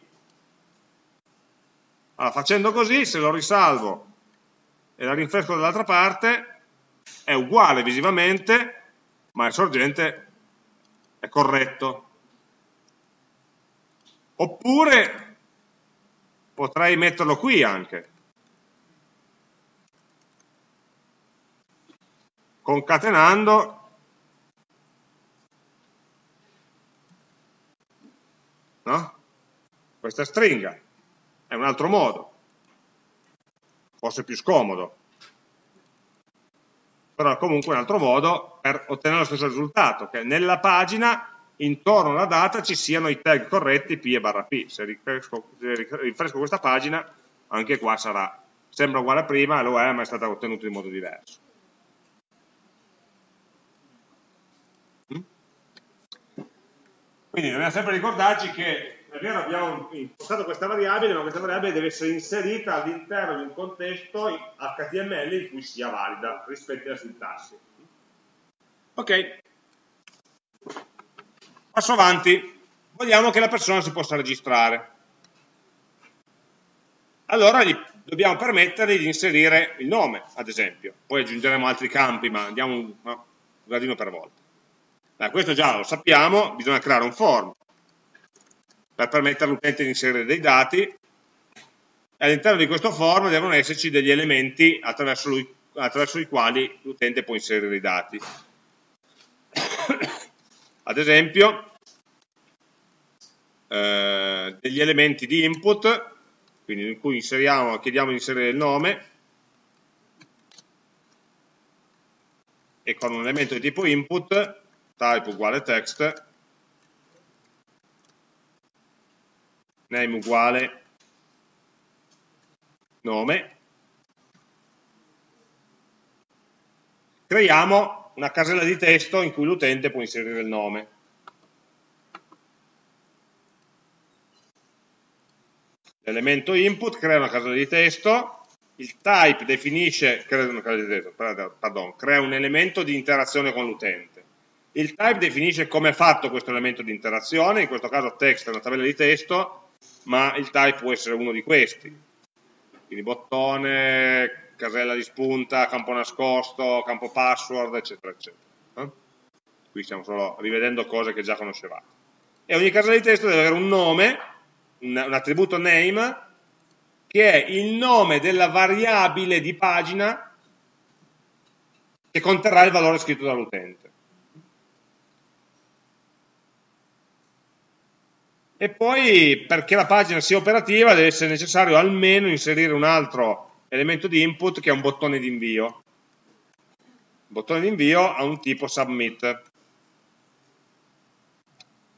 Allora, facendo così, se lo risalvo e la rinfresco dall'altra parte, è uguale visivamente, ma il sorgente è corretto. Oppure potrei metterlo qui anche. Concatenando no? questa stringa. È un altro modo, forse più scomodo però comunque un altro modo per ottenere lo stesso risultato, che nella pagina intorno alla data ci siano i tag corretti P e barra P. Se rinfresco, rinfresco questa pagina, anche qua sarà, sembra uguale a prima, lo è, ma è stata ottenuta in modo diverso. Quindi dobbiamo sempre ricordarci che è vero abbiamo impostato questa variabile, ma questa variabile deve essere inserita all'interno di un contesto HTML in cui sia valida rispetto alla sintassi. Ok, passo avanti, vogliamo che la persona si possa registrare. Allora gli dobbiamo permettere di inserire il nome, ad esempio. Poi aggiungeremo altri campi, ma andiamo un gradino per volta. Beh, questo già lo sappiamo, bisogna creare un form per permettere all'utente di inserire dei dati all'interno di questo form devono esserci degli elementi attraverso, lui, attraverso i quali l'utente può inserire i dati. Ad esempio, eh, degli elementi di input, quindi in cui inseriamo, chiediamo di inserire il nome, e con un elemento di tipo input, type uguale text, name uguale nome, creiamo una casella di testo in cui l'utente può inserire il nome. L'elemento input crea una casella di testo, il type definisce, crea, testo, pardon, crea un elemento di interazione con l'utente. Il type definisce come è fatto questo elemento di interazione, in questo caso text è una tabella di testo, ma il type può essere uno di questi. Quindi bottone, casella di spunta, campo nascosto, campo password, eccetera, eccetera. Qui stiamo solo rivedendo cose che già conoscevate. E ogni casella di testo deve avere un nome, un attributo name, che è il nome della variabile di pagina che conterrà il valore scritto dall'utente. E poi perché la pagina sia operativa deve essere necessario almeno inserire un altro elemento di input che è un bottone di invio. Il bottone di invio ha un tipo submit.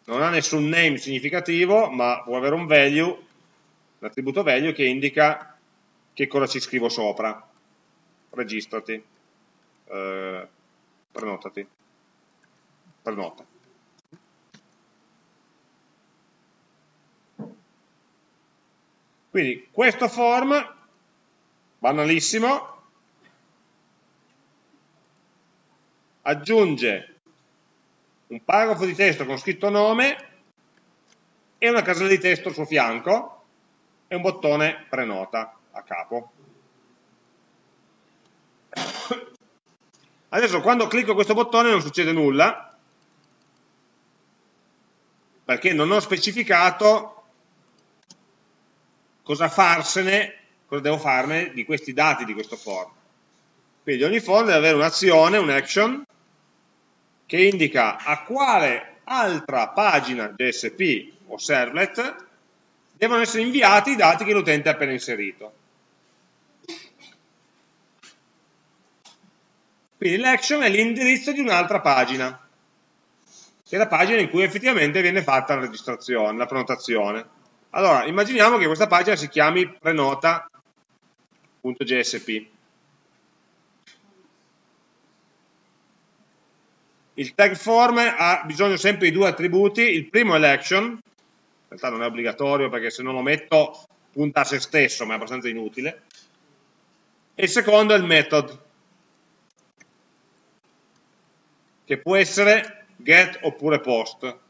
non ha nessun name significativo, ma può avere un value, l'attributo value che indica che cosa ci scrivo sopra. Registrati, eh, prenotati, prenota. Quindi questo form, banalissimo, aggiunge un paragrafo di testo con scritto nome e una casella di testo al suo fianco e un bottone prenota a capo. Adesso quando clicco questo bottone non succede nulla perché non ho specificato cosa farsene, cosa devo farne di questi dati di questo form. Quindi ogni form deve avere un'azione, un'action, che indica a quale altra pagina JSP o servlet devono essere inviati i dati che l'utente ha appena inserito. Quindi l'action è l'indirizzo di un'altra pagina, che è la pagina in cui effettivamente viene fatta la registrazione, la prenotazione. Allora, immaginiamo che questa pagina si chiami prenota.jsp. Il tag form ha bisogno sempre di due attributi, il primo è l'action, in realtà non è obbligatorio perché se non lo metto punta a se stesso, ma è abbastanza inutile, e il secondo è il method, che può essere get oppure post,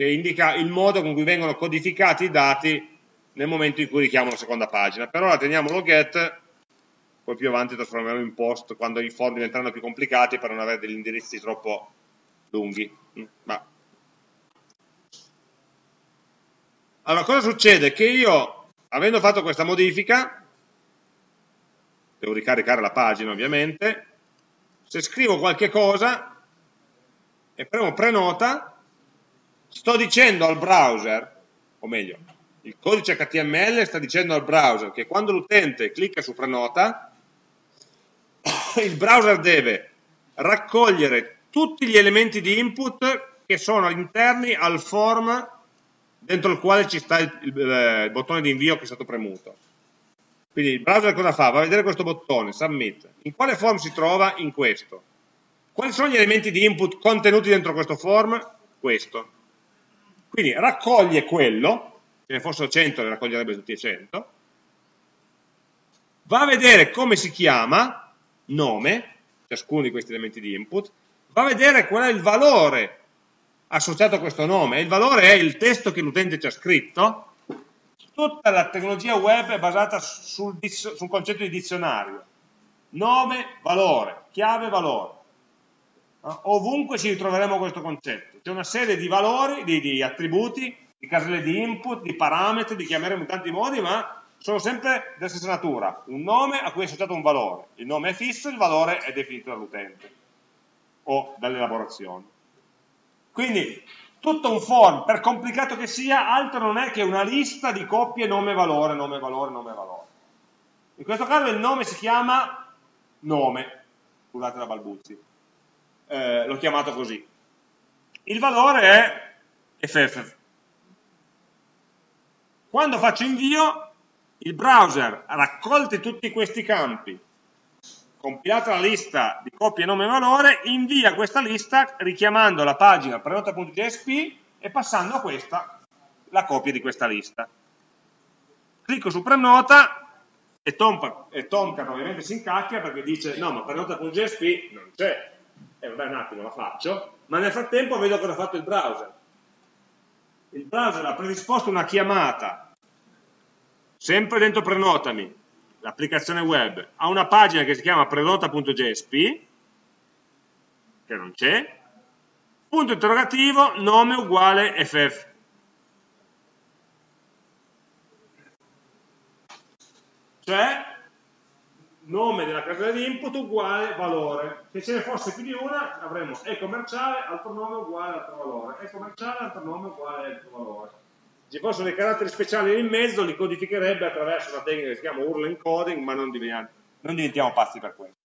che indica il modo con cui vengono codificati i dati nel momento in cui richiamo la seconda pagina. Per ora teniamolo get, poi più avanti trasformeremo in post quando i form diventeranno più complicati per non avere degli indirizzi troppo lunghi. Mm, ma... Allora, cosa succede? Che io, avendo fatto questa modifica, devo ricaricare la pagina ovviamente, se scrivo qualche cosa e premo prenota, sto dicendo al browser, o meglio, il codice HTML sta dicendo al browser che quando l'utente clicca su prenota, il browser deve raccogliere tutti gli elementi di input che sono interni al form dentro il quale ci sta il, il, il, bottone di invio che è stato premuto. Quindi il browser cosa fa? Va a vedere questo bottone, submit. In quale form si trova? In questo. Quali sono gli elementi di input contenuti dentro questo form? Questo. Quindi raccoglie quello, se ne fossero 100 ne raccoglierebbe tutti e 100, va a vedere come si chiama, nome, ciascuno di questi elementi di input, va a vedere qual è il valore associato a questo nome, il valore è il testo che l'utente ci ha scritto, tutta la tecnologia web è basata sul, sul concetto di dizionario, nome, valore, chiave, valore. Ovunque ci ritroveremo questo concetto, c'è una serie di valori, di, di attributi, di caselle di input, di parametri, li chiameremo in tanti modi, ma sono sempre della stessa natura, un nome a cui è associato un valore, il nome è fisso, il valore è definito dall'utente o dall'elaborazione. Quindi tutto un form, per complicato che sia, altro non è che una lista di coppie nome-valore, nome-valore, nome-valore. In questo caso il nome si chiama nome, scusate la balbuzzi, eh, l'ho chiamato così. Il valore è FF. Quando faccio invio, il browser raccolti tutti questi campi compilata la lista di coppie nome e valore, invia questa lista richiamando la pagina prenota.jsp e passando a questa la copia di questa lista. Clicco su prenota e, Tomcat, e ovviamente si incacchia perché dice no ma prenota.jsp non c'è, e vabbè un attimo la faccio, ma nel frattempo vedo cosa ha fatto il browser. Il browser ha predisposto una chiamata, sempre dentro prenotami, l'applicazione web. Ha una pagina che si chiama prenota.jsp, che non c'è, punto interrogativo, nome uguale ff. Cioè, nome della casella di input uguale valore. Se ce ne fosse più di una, avremo e commerciale, altro nome uguale altro valore, e commerciale, altro nome uguale altro valore ci fossero dei caratteri speciali in mezzo, li codificherebbe attraverso una tecnica che si chiama URL encoding, ma non diventiamo, non diventiamo pazzi per questo.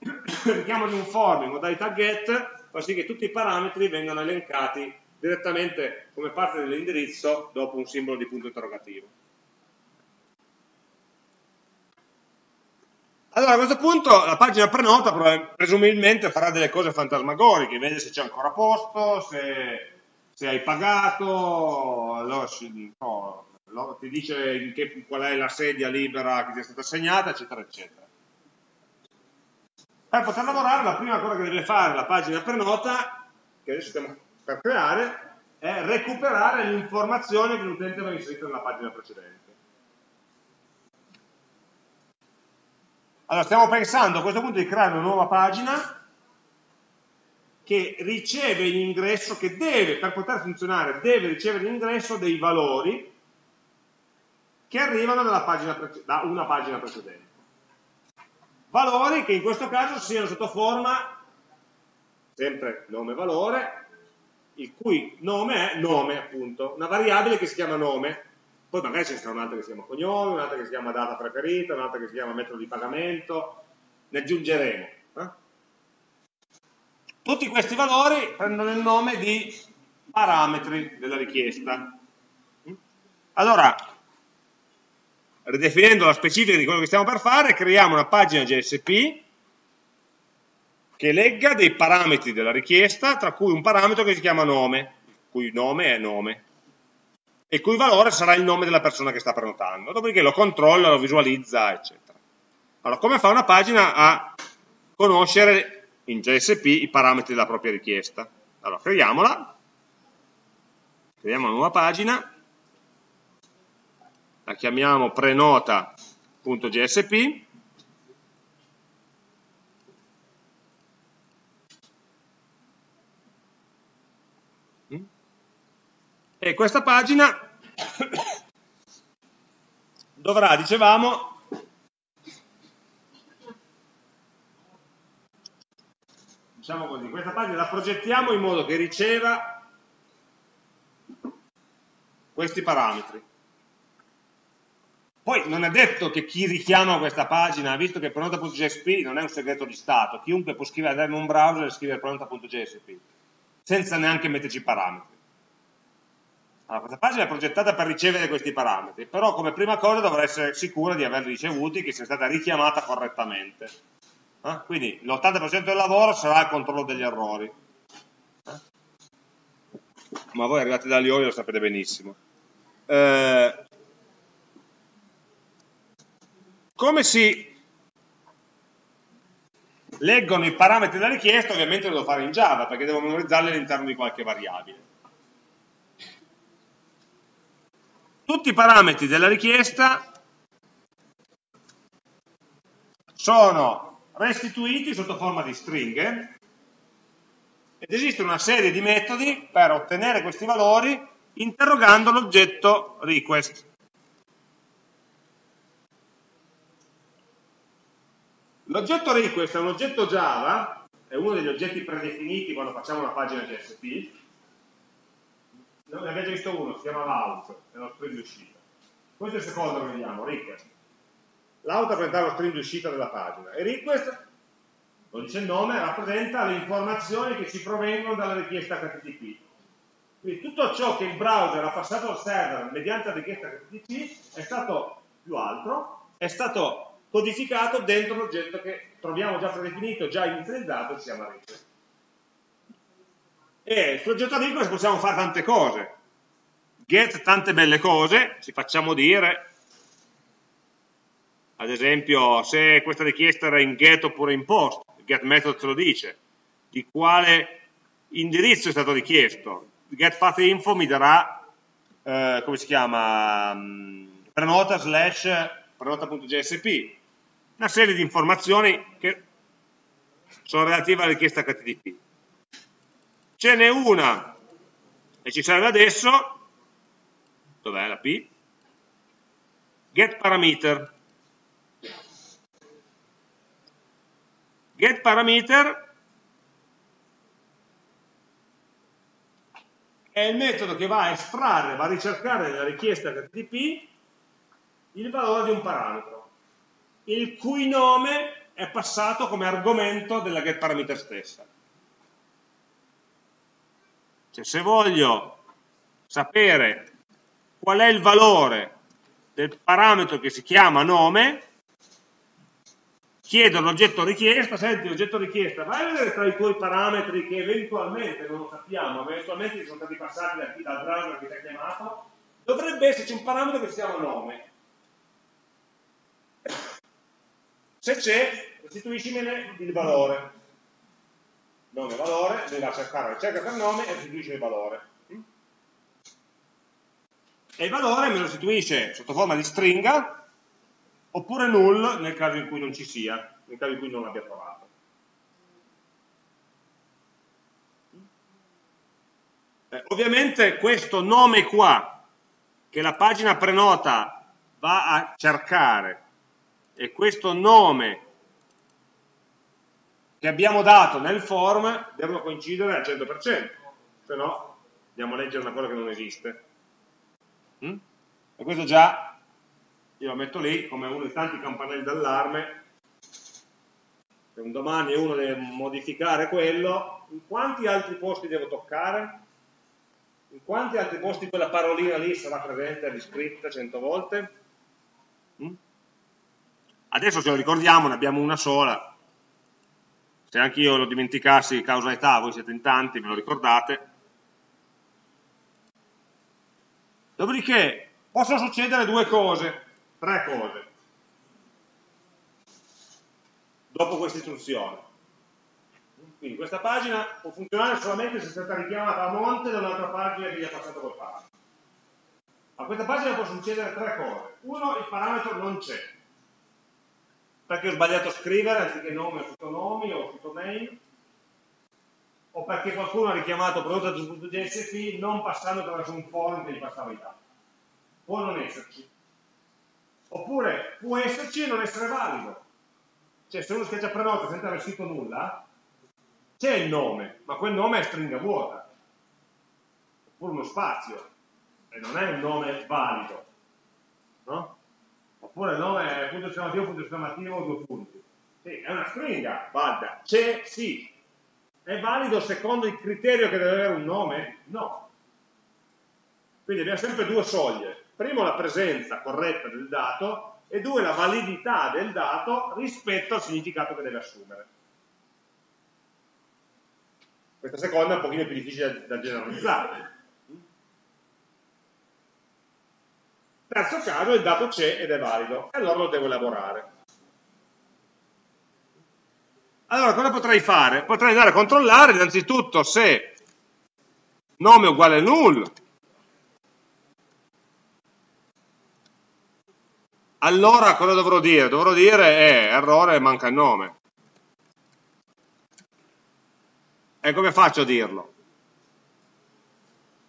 Richiamo di un form in modalità get fa sì che tutti i parametri vengano elencati direttamente come parte dell'indirizzo dopo un simbolo di punto interrogativo. Allora a questo punto la pagina prenota presumibilmente farà delle cose fantasmagoriche, vede se c'è ancora posto, se, se hai pagato, allora, no, ti dice che, qual è la sedia libera che ti è stata assegnata, eccetera, eccetera. Per poter lavorare la prima cosa che deve fare la pagina prenota, che adesso stiamo per creare, è recuperare le informazioni che l'utente aveva inserito nella pagina precedente. Allora, stiamo pensando a questo punto di creare una nuova pagina che riceve in ingresso, che deve, per poter funzionare, deve ricevere in ingresso dei valori che arrivano pagina, da una pagina precedente. Valori che in questo caso siano sotto forma, sempre nome-valore, il cui nome è nome appunto, una variabile che si chiama nome, poi magari ce ne sarà un'altra che si chiama cognome, un'altra che si chiama data preferita, un'altra che si chiama metodo di pagamento, ne aggiungeremo. Eh? Tutti questi valori prendono il nome di parametri della richiesta. Allora, ridefinendo la specifica di quello che stiamo per fare, creiamo una pagina JSP che legga dei parametri della richiesta, tra cui un parametro che si chiama nome, cui nome è nome il cui valore sarà il nome della persona che sta prenotando, dopodiché lo controlla, lo visualizza, eccetera. Allora, come fa una pagina a conoscere in JSP i parametri della propria richiesta? Allora, creiamola, creiamo una nuova pagina, la chiamiamo prenota.jsp, questa pagina dovrà, dicevamo, diciamo così, questa pagina la progettiamo in modo che riceva questi parametri. Poi non è detto che chi richiama questa pagina, visto che pronota.jsp non è un segreto di Stato, chiunque può scrivere in un browser e scrivere pronota.jsp, senza neanche metterci parametri. Allora, questa pagina è progettata per ricevere questi parametri, però come prima cosa dovrà essere sicura di averli ricevuti, che sia stata richiamata correttamente. Eh? Quindi l'80% del lavoro sarà il controllo degli errori. Eh? Ma voi arrivate da Lioli lo sapete benissimo. Eh, come si leggono i parametri della richiesta? Ovviamente lo devo fare in Java, perché devo memorizzarli all'interno di qualche variabile. Tutti i parametri della richiesta sono restituiti sotto forma di stringhe ed esiste una serie di metodi per ottenere questi valori interrogando l'oggetto request. L'oggetto request è un oggetto Java, è uno degli oggetti predefiniti quando facciamo una pagina JSP, ne già visto uno, si chiama l'out, è lo string di uscita. Questo è il secondo che vediamo, request. L'out rappresenta lo string di uscita della pagina e request, lo dice il nome, rappresenta le informazioni che ci provengono dalla richiesta HTTP. Quindi tutto ciò che il browser ha passato al server mediante la richiesta HTTP è stato più altro, è stato codificato dentro l'oggetto che troviamo già predefinito, già inizializzato, si chiama request e sul oggetto request possiamo fare tante cose. Get tante belle cose ci facciamo dire. Ad esempio se questa richiesta era in get oppure in post il get method ce lo dice. Di quale indirizzo è stato richiesto? Get path info mi darà eh, come si chiama mm, prenota slash prenota.jsp una serie di informazioni che sono relative alla richiesta HTTP ce n'è una. E ci serve adesso. Dov'è la P? get parameter. Get parameter. È il metodo che va a estrarre, va a ricercare nella richiesta HTTP il valore di un parametro il cui nome è passato come argomento della get parameter stessa Cioè se voglio sapere qual è il valore del parametro che si chiama nome, chiedo all'oggetto richiesta, senti l'oggetto richiesta, vai a vedere tra i tuoi parametri che eventualmente non lo sappiamo, eventualmente sono stati passati da chi, dal browser che ti ha chiamato, dovrebbe esserci un parametro che si chiama nome. Se c'è, restituiscimene il valore. Nome valore, lui va a cercare la ricerca per nome e restituisce il valore. E il valore me lo restituisce sotto forma di stringa oppure null nel caso in cui non ci sia, nel caso in cui non l'abbia trovato. Eh, ovviamente questo nome qua, che la pagina prenota va a cercare, e questo nome che abbiamo dato nel form devono coincidere al 100%, se no andiamo a leggere una cosa che non esiste. Mm? E questo già io lo metto lì come uno dei tanti campanelli d'allarme se un domani uno deve modificare quello in quanti altri posti devo toccare? in quanti altri posti quella parolina lì sarà presente riscritta cento volte? Mm? adesso ce lo ricordiamo, ne abbiamo una sola se anche io lo dimenticassi causa età, voi siete in tanti, ve lo ricordate dopodiché possono succedere due cose tre cose dopo questa istruzione. Quindi questa pagina può funzionare solamente se è stata richiamata a monte da un'altra pagina che gli ha passato quel parametro. A questa pagina può succedere tre cose. Uno, il parametro non c'è, perché ho sbagliato a scrivere anziché nome o ho scritto name, o perché qualcuno ha richiamato prodotto.jsp non passando attraverso un form che gli passava i dati. Può non esserci. Oppure può esserci e non essere valido. Cioè se uno sketch prenota senza aver scritto nulla, c'è il nome, ma quel nome è stringa vuota. Oppure uno spazio, e non è un nome valido. No? Oppure il nome punto esclamativo, punto esclamativo, due punti. Sì, è una stringa, valida. C'è, sì. È valido secondo il criterio che deve avere un nome? No. Quindi abbiamo sempre due soglie primo la presenza corretta del dato e due la validità del dato rispetto al significato che deve assumere. Questa seconda è un pochino più difficile da generalizzare. Terzo caso, il dato c'è ed è valido, e allora lo devo elaborare. Allora, cosa potrei fare? Potrei andare a controllare innanzitutto se nome uguale null, allora cosa dovrò dire? Dovrò dire eh, errore manca il nome. E come faccio a dirlo?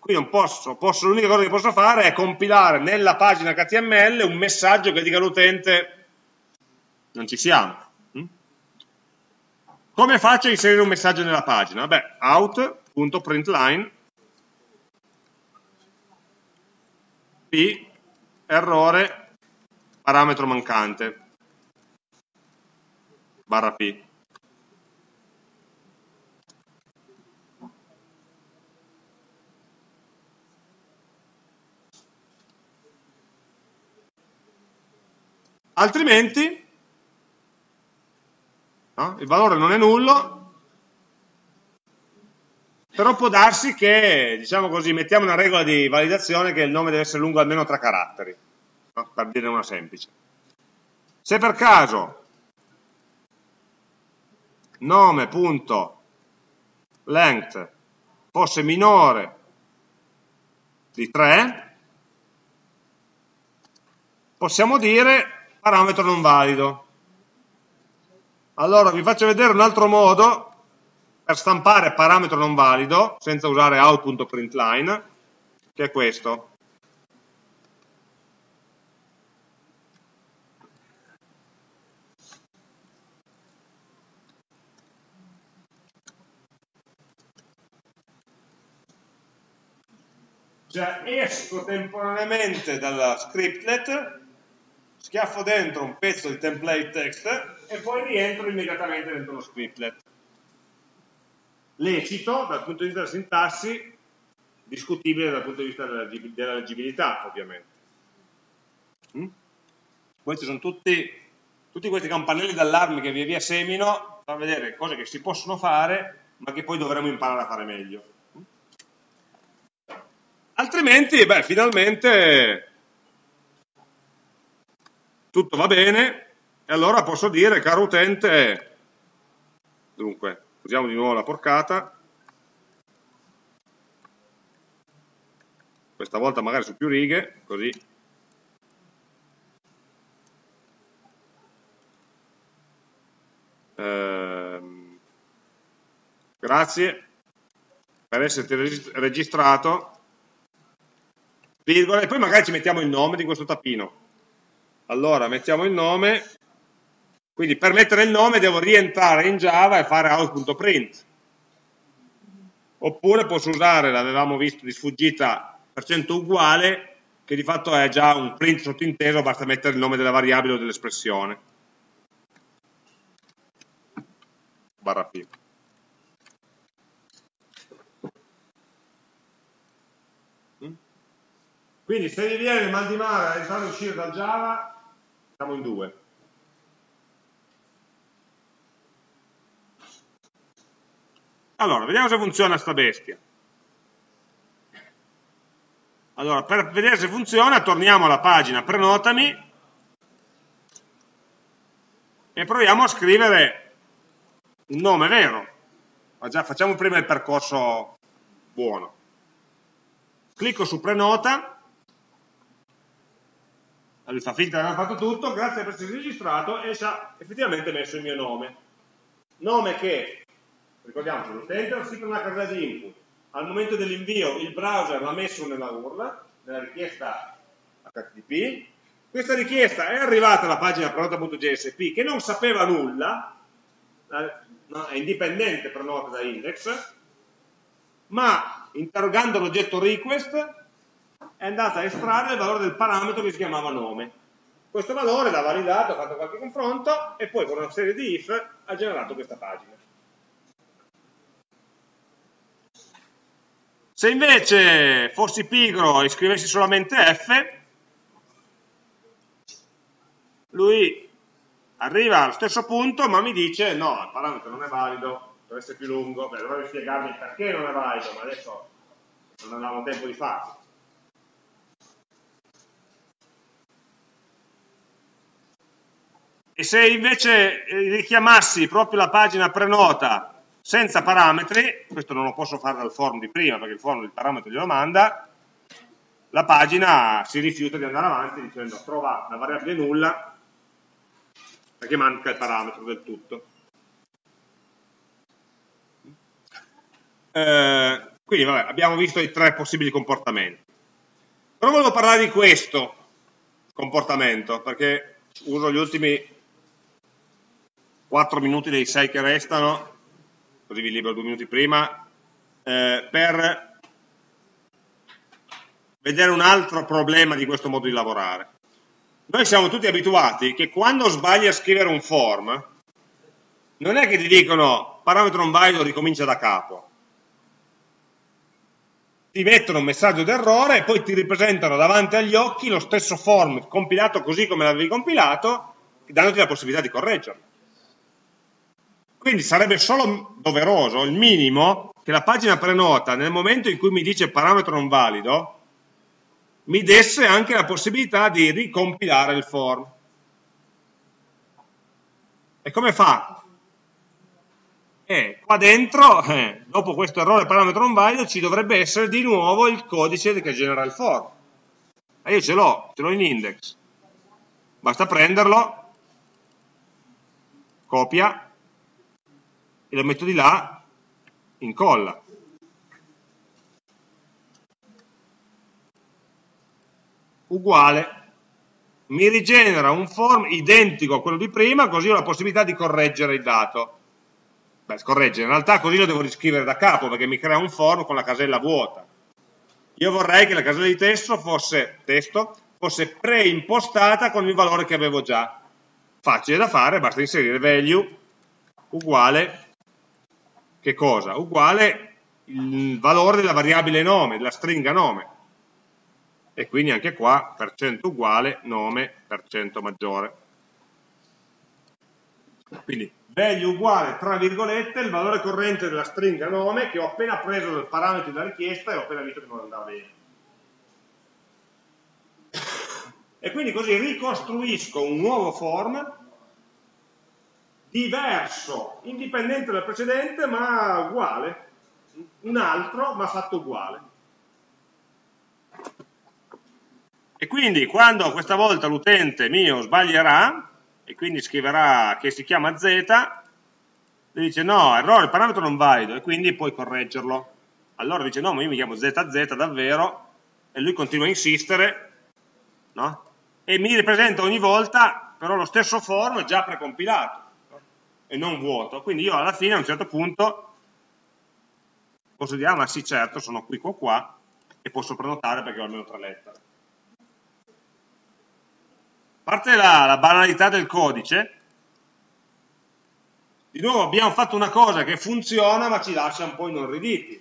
Qui non posso, posso l'unica cosa che posso fare è compilare nella pagina HTML un messaggio che dica all'utente non ci siamo. Mm? Come faccio a inserire un messaggio nella pagina? Beh, out.println p errore parametro mancante, barra P. Altrimenti, no? il valore non è nullo, però può darsi che, diciamo così, mettiamo una regola di validazione che il nome deve essere lungo almeno tre caratteri per dire una semplice. Se per caso nome.length fosse minore di 3, possiamo dire parametro non valido. Allora vi faccio vedere un altro modo per stampare parametro non valido senza usare out.println che è questo. Cioè esco temporaneamente dalla scriptlet, schiaffo dentro un pezzo di template text e poi rientro immediatamente dentro lo scriptlet. Lecito, dal punto di vista della sintassi, discutibile dal punto di vista della leggibilità, ovviamente. Mm? Questi sono tutti, tutti questi campanelli d'allarme che via via semino per vedere cose che si possono fare, ma che poi dovremo imparare a fare meglio. Mm? Altrimenti, beh, finalmente tutto va bene, e allora posso dire, caro utente, dunque, usiamo di nuovo la porcata, questa volta magari su più righe, così. Ehm, grazie per esserti registrato. Virgola, e poi magari ci mettiamo il nome di questo tappino allora mettiamo il nome quindi per mettere il nome devo rientrare in Java e fare out.print oppure posso usare, l'avevamo visto di sfuggita percento uguale che di fatto è già un print sottinteso, basta mettere il nome della variabile o dell'espressione. Barra P. Mm? Quindi se vi viene il mal di mare a uscire dal Java, siamo in due. Allora, vediamo se funziona sta bestia. Allora, per vedere se funziona, torniamo alla pagina prenotami e proviamo a scrivere un nome vero. Ma già facciamo prima il percorso buono. Clicco su prenota, allora fa finta di aver fatto tutto, grazie per essere registrato e ci ha effettivamente messo il mio nome. Nome che, ricordiamoci, l'utente lo scritto nella casella di input, al momento dell'invio il browser l'ha messo nella URL, nella richiesta HTTP, questa richiesta è arrivata alla pagina pronota.jsp che non sapeva nulla, è indipendente prenota da index, ma interrogando l'oggetto request è andata a estrarre il valore del parametro che si chiamava nome. Questo valore l'ha validato, ha fatto qualche confronto e poi con una serie di if ha generato questa pagina. Se invece fossi pigro e scrivessi solamente F, lui arriva allo stesso punto ma mi dice no, il parametro non è valido, deve essere più lungo, beh, dovrei spiegarmi perché non è valido, ma adesso non abbiamo tempo di farlo. E se invece richiamassi proprio la pagina prenota senza parametri, questo non lo posso fare dal form di prima perché il form il parametro glielo manda, la pagina si rifiuta di andare avanti dicendo trova la variabile nulla perché manca il parametro del tutto. Eh, quindi vabbè, abbiamo visto i tre possibili comportamenti. Però volevo parlare di questo comportamento perché uso gli ultimi 4 minuti dei 6 che restano così vi libero due minuti prima, eh, per vedere un altro problema di questo modo di lavorare. Noi siamo tutti abituati che quando sbagli a scrivere un form, non è che ti dicono parametro non valido ricomincia da capo. Ti mettono un messaggio d'errore e poi ti ripresentano davanti agli occhi lo stesso form compilato così come l'avevi compilato, dandoti la possibilità di correggerlo. Quindi sarebbe solo doveroso, il minimo, che la pagina prenota nel momento in cui mi dice parametro non valido, mi desse anche la possibilità di ricompilare il form. E come fa? Eh, qua dentro, eh, dopo questo errore parametro non valido, ci dovrebbe essere di nuovo il codice che genera il form. E io ce l'ho, ce l'ho in index. Basta prenderlo, copia, e lo metto di là, incolla. Uguale. Mi rigenera un form identico a quello di prima, così ho la possibilità di correggere il dato. Beh, correggere, in realtà così lo devo riscrivere da capo, perché mi crea un form con la casella vuota. Io vorrei che la casella di testo fosse, testo, fosse preimpostata con il valore che avevo già. Facile da fare, basta inserire value uguale che cosa? Uguale il valore della variabile nome, della stringa nome. E quindi anche qua percento uguale nome percento maggiore. Quindi value uguale, tra virgolette, il valore corrente della stringa nome che ho appena preso dal parametro della richiesta e ho appena visto che non andava bene. E quindi così ricostruisco un nuovo form diverso, indipendente dal precedente, ma uguale, un altro ma fatto uguale. E quindi quando questa volta l'utente mio sbaglierà, e quindi scriverà che si chiama z, e dice no, errore, il parametro non valido, e quindi puoi correggerlo. Allora dice no, ma io mi chiamo ZZ davvero, e lui continua a insistere, no? e mi ripresenta ogni volta però lo stesso form già precompilato e non vuoto. Quindi io alla fine a un certo punto posso dire, ah ma sì certo, sono qui qua qua e posso prenotare perché ho almeno tre lettere. A parte la, la banalità del codice, di nuovo abbiamo fatto una cosa che funziona ma ci lascia un po' inorriditi.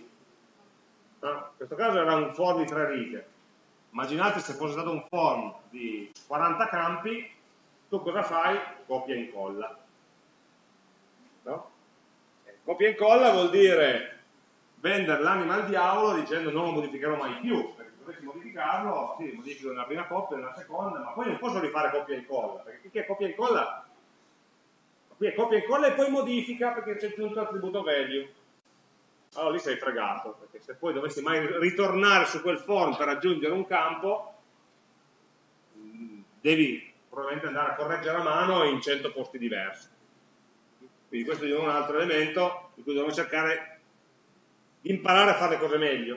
In questo caso era un for di tre righe immaginate se fosse stato un form di 40 campi, tu cosa fai? Copia e incolla. Copia e incolla vuol dire vendere l'anima al diavolo dicendo non lo modificherò mai più, perché dovessi modificarlo, sì, modifico nella prima coppia, nella seconda, ma poi non posso rifare copia e incolla, perché qui è copia e incolla, qui è copia e incolla e poi modifica perché c'è tutto l'attributo value allora lì sei fregato, perché se poi dovessi mai ritornare su quel form per aggiungere un campo, mm, devi probabilmente andare a correggere a mano in 100 posti diversi. Quindi questo è un altro elemento di cui dobbiamo cercare di imparare a fare le cose meglio.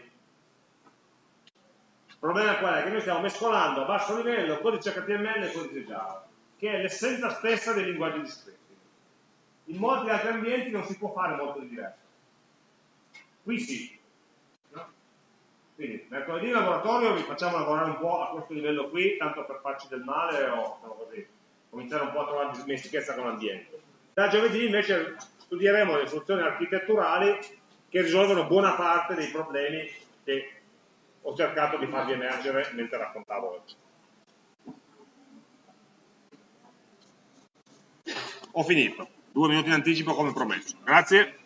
Il problema qual è? Che noi stiamo mescolando a basso livello codice HTML e codice Java, che è l'essenza stessa dei linguaggi di scripting. In molti altri ambienti non si può fare molto di diverso. Qui sì. No? Quindi mercoledì in laboratorio vi facciamo lavorare un po' a questo livello qui, tanto per farci del male o diciamo così, cominciare un po' a trovare dimestichezza con l'ambiente. Da giovedì invece studieremo le soluzioni architetturali che risolvono buona parte dei problemi che ho cercato di farvi emergere mentre raccontavo oggi. Ho finito, due minuti in anticipo come promesso. Grazie.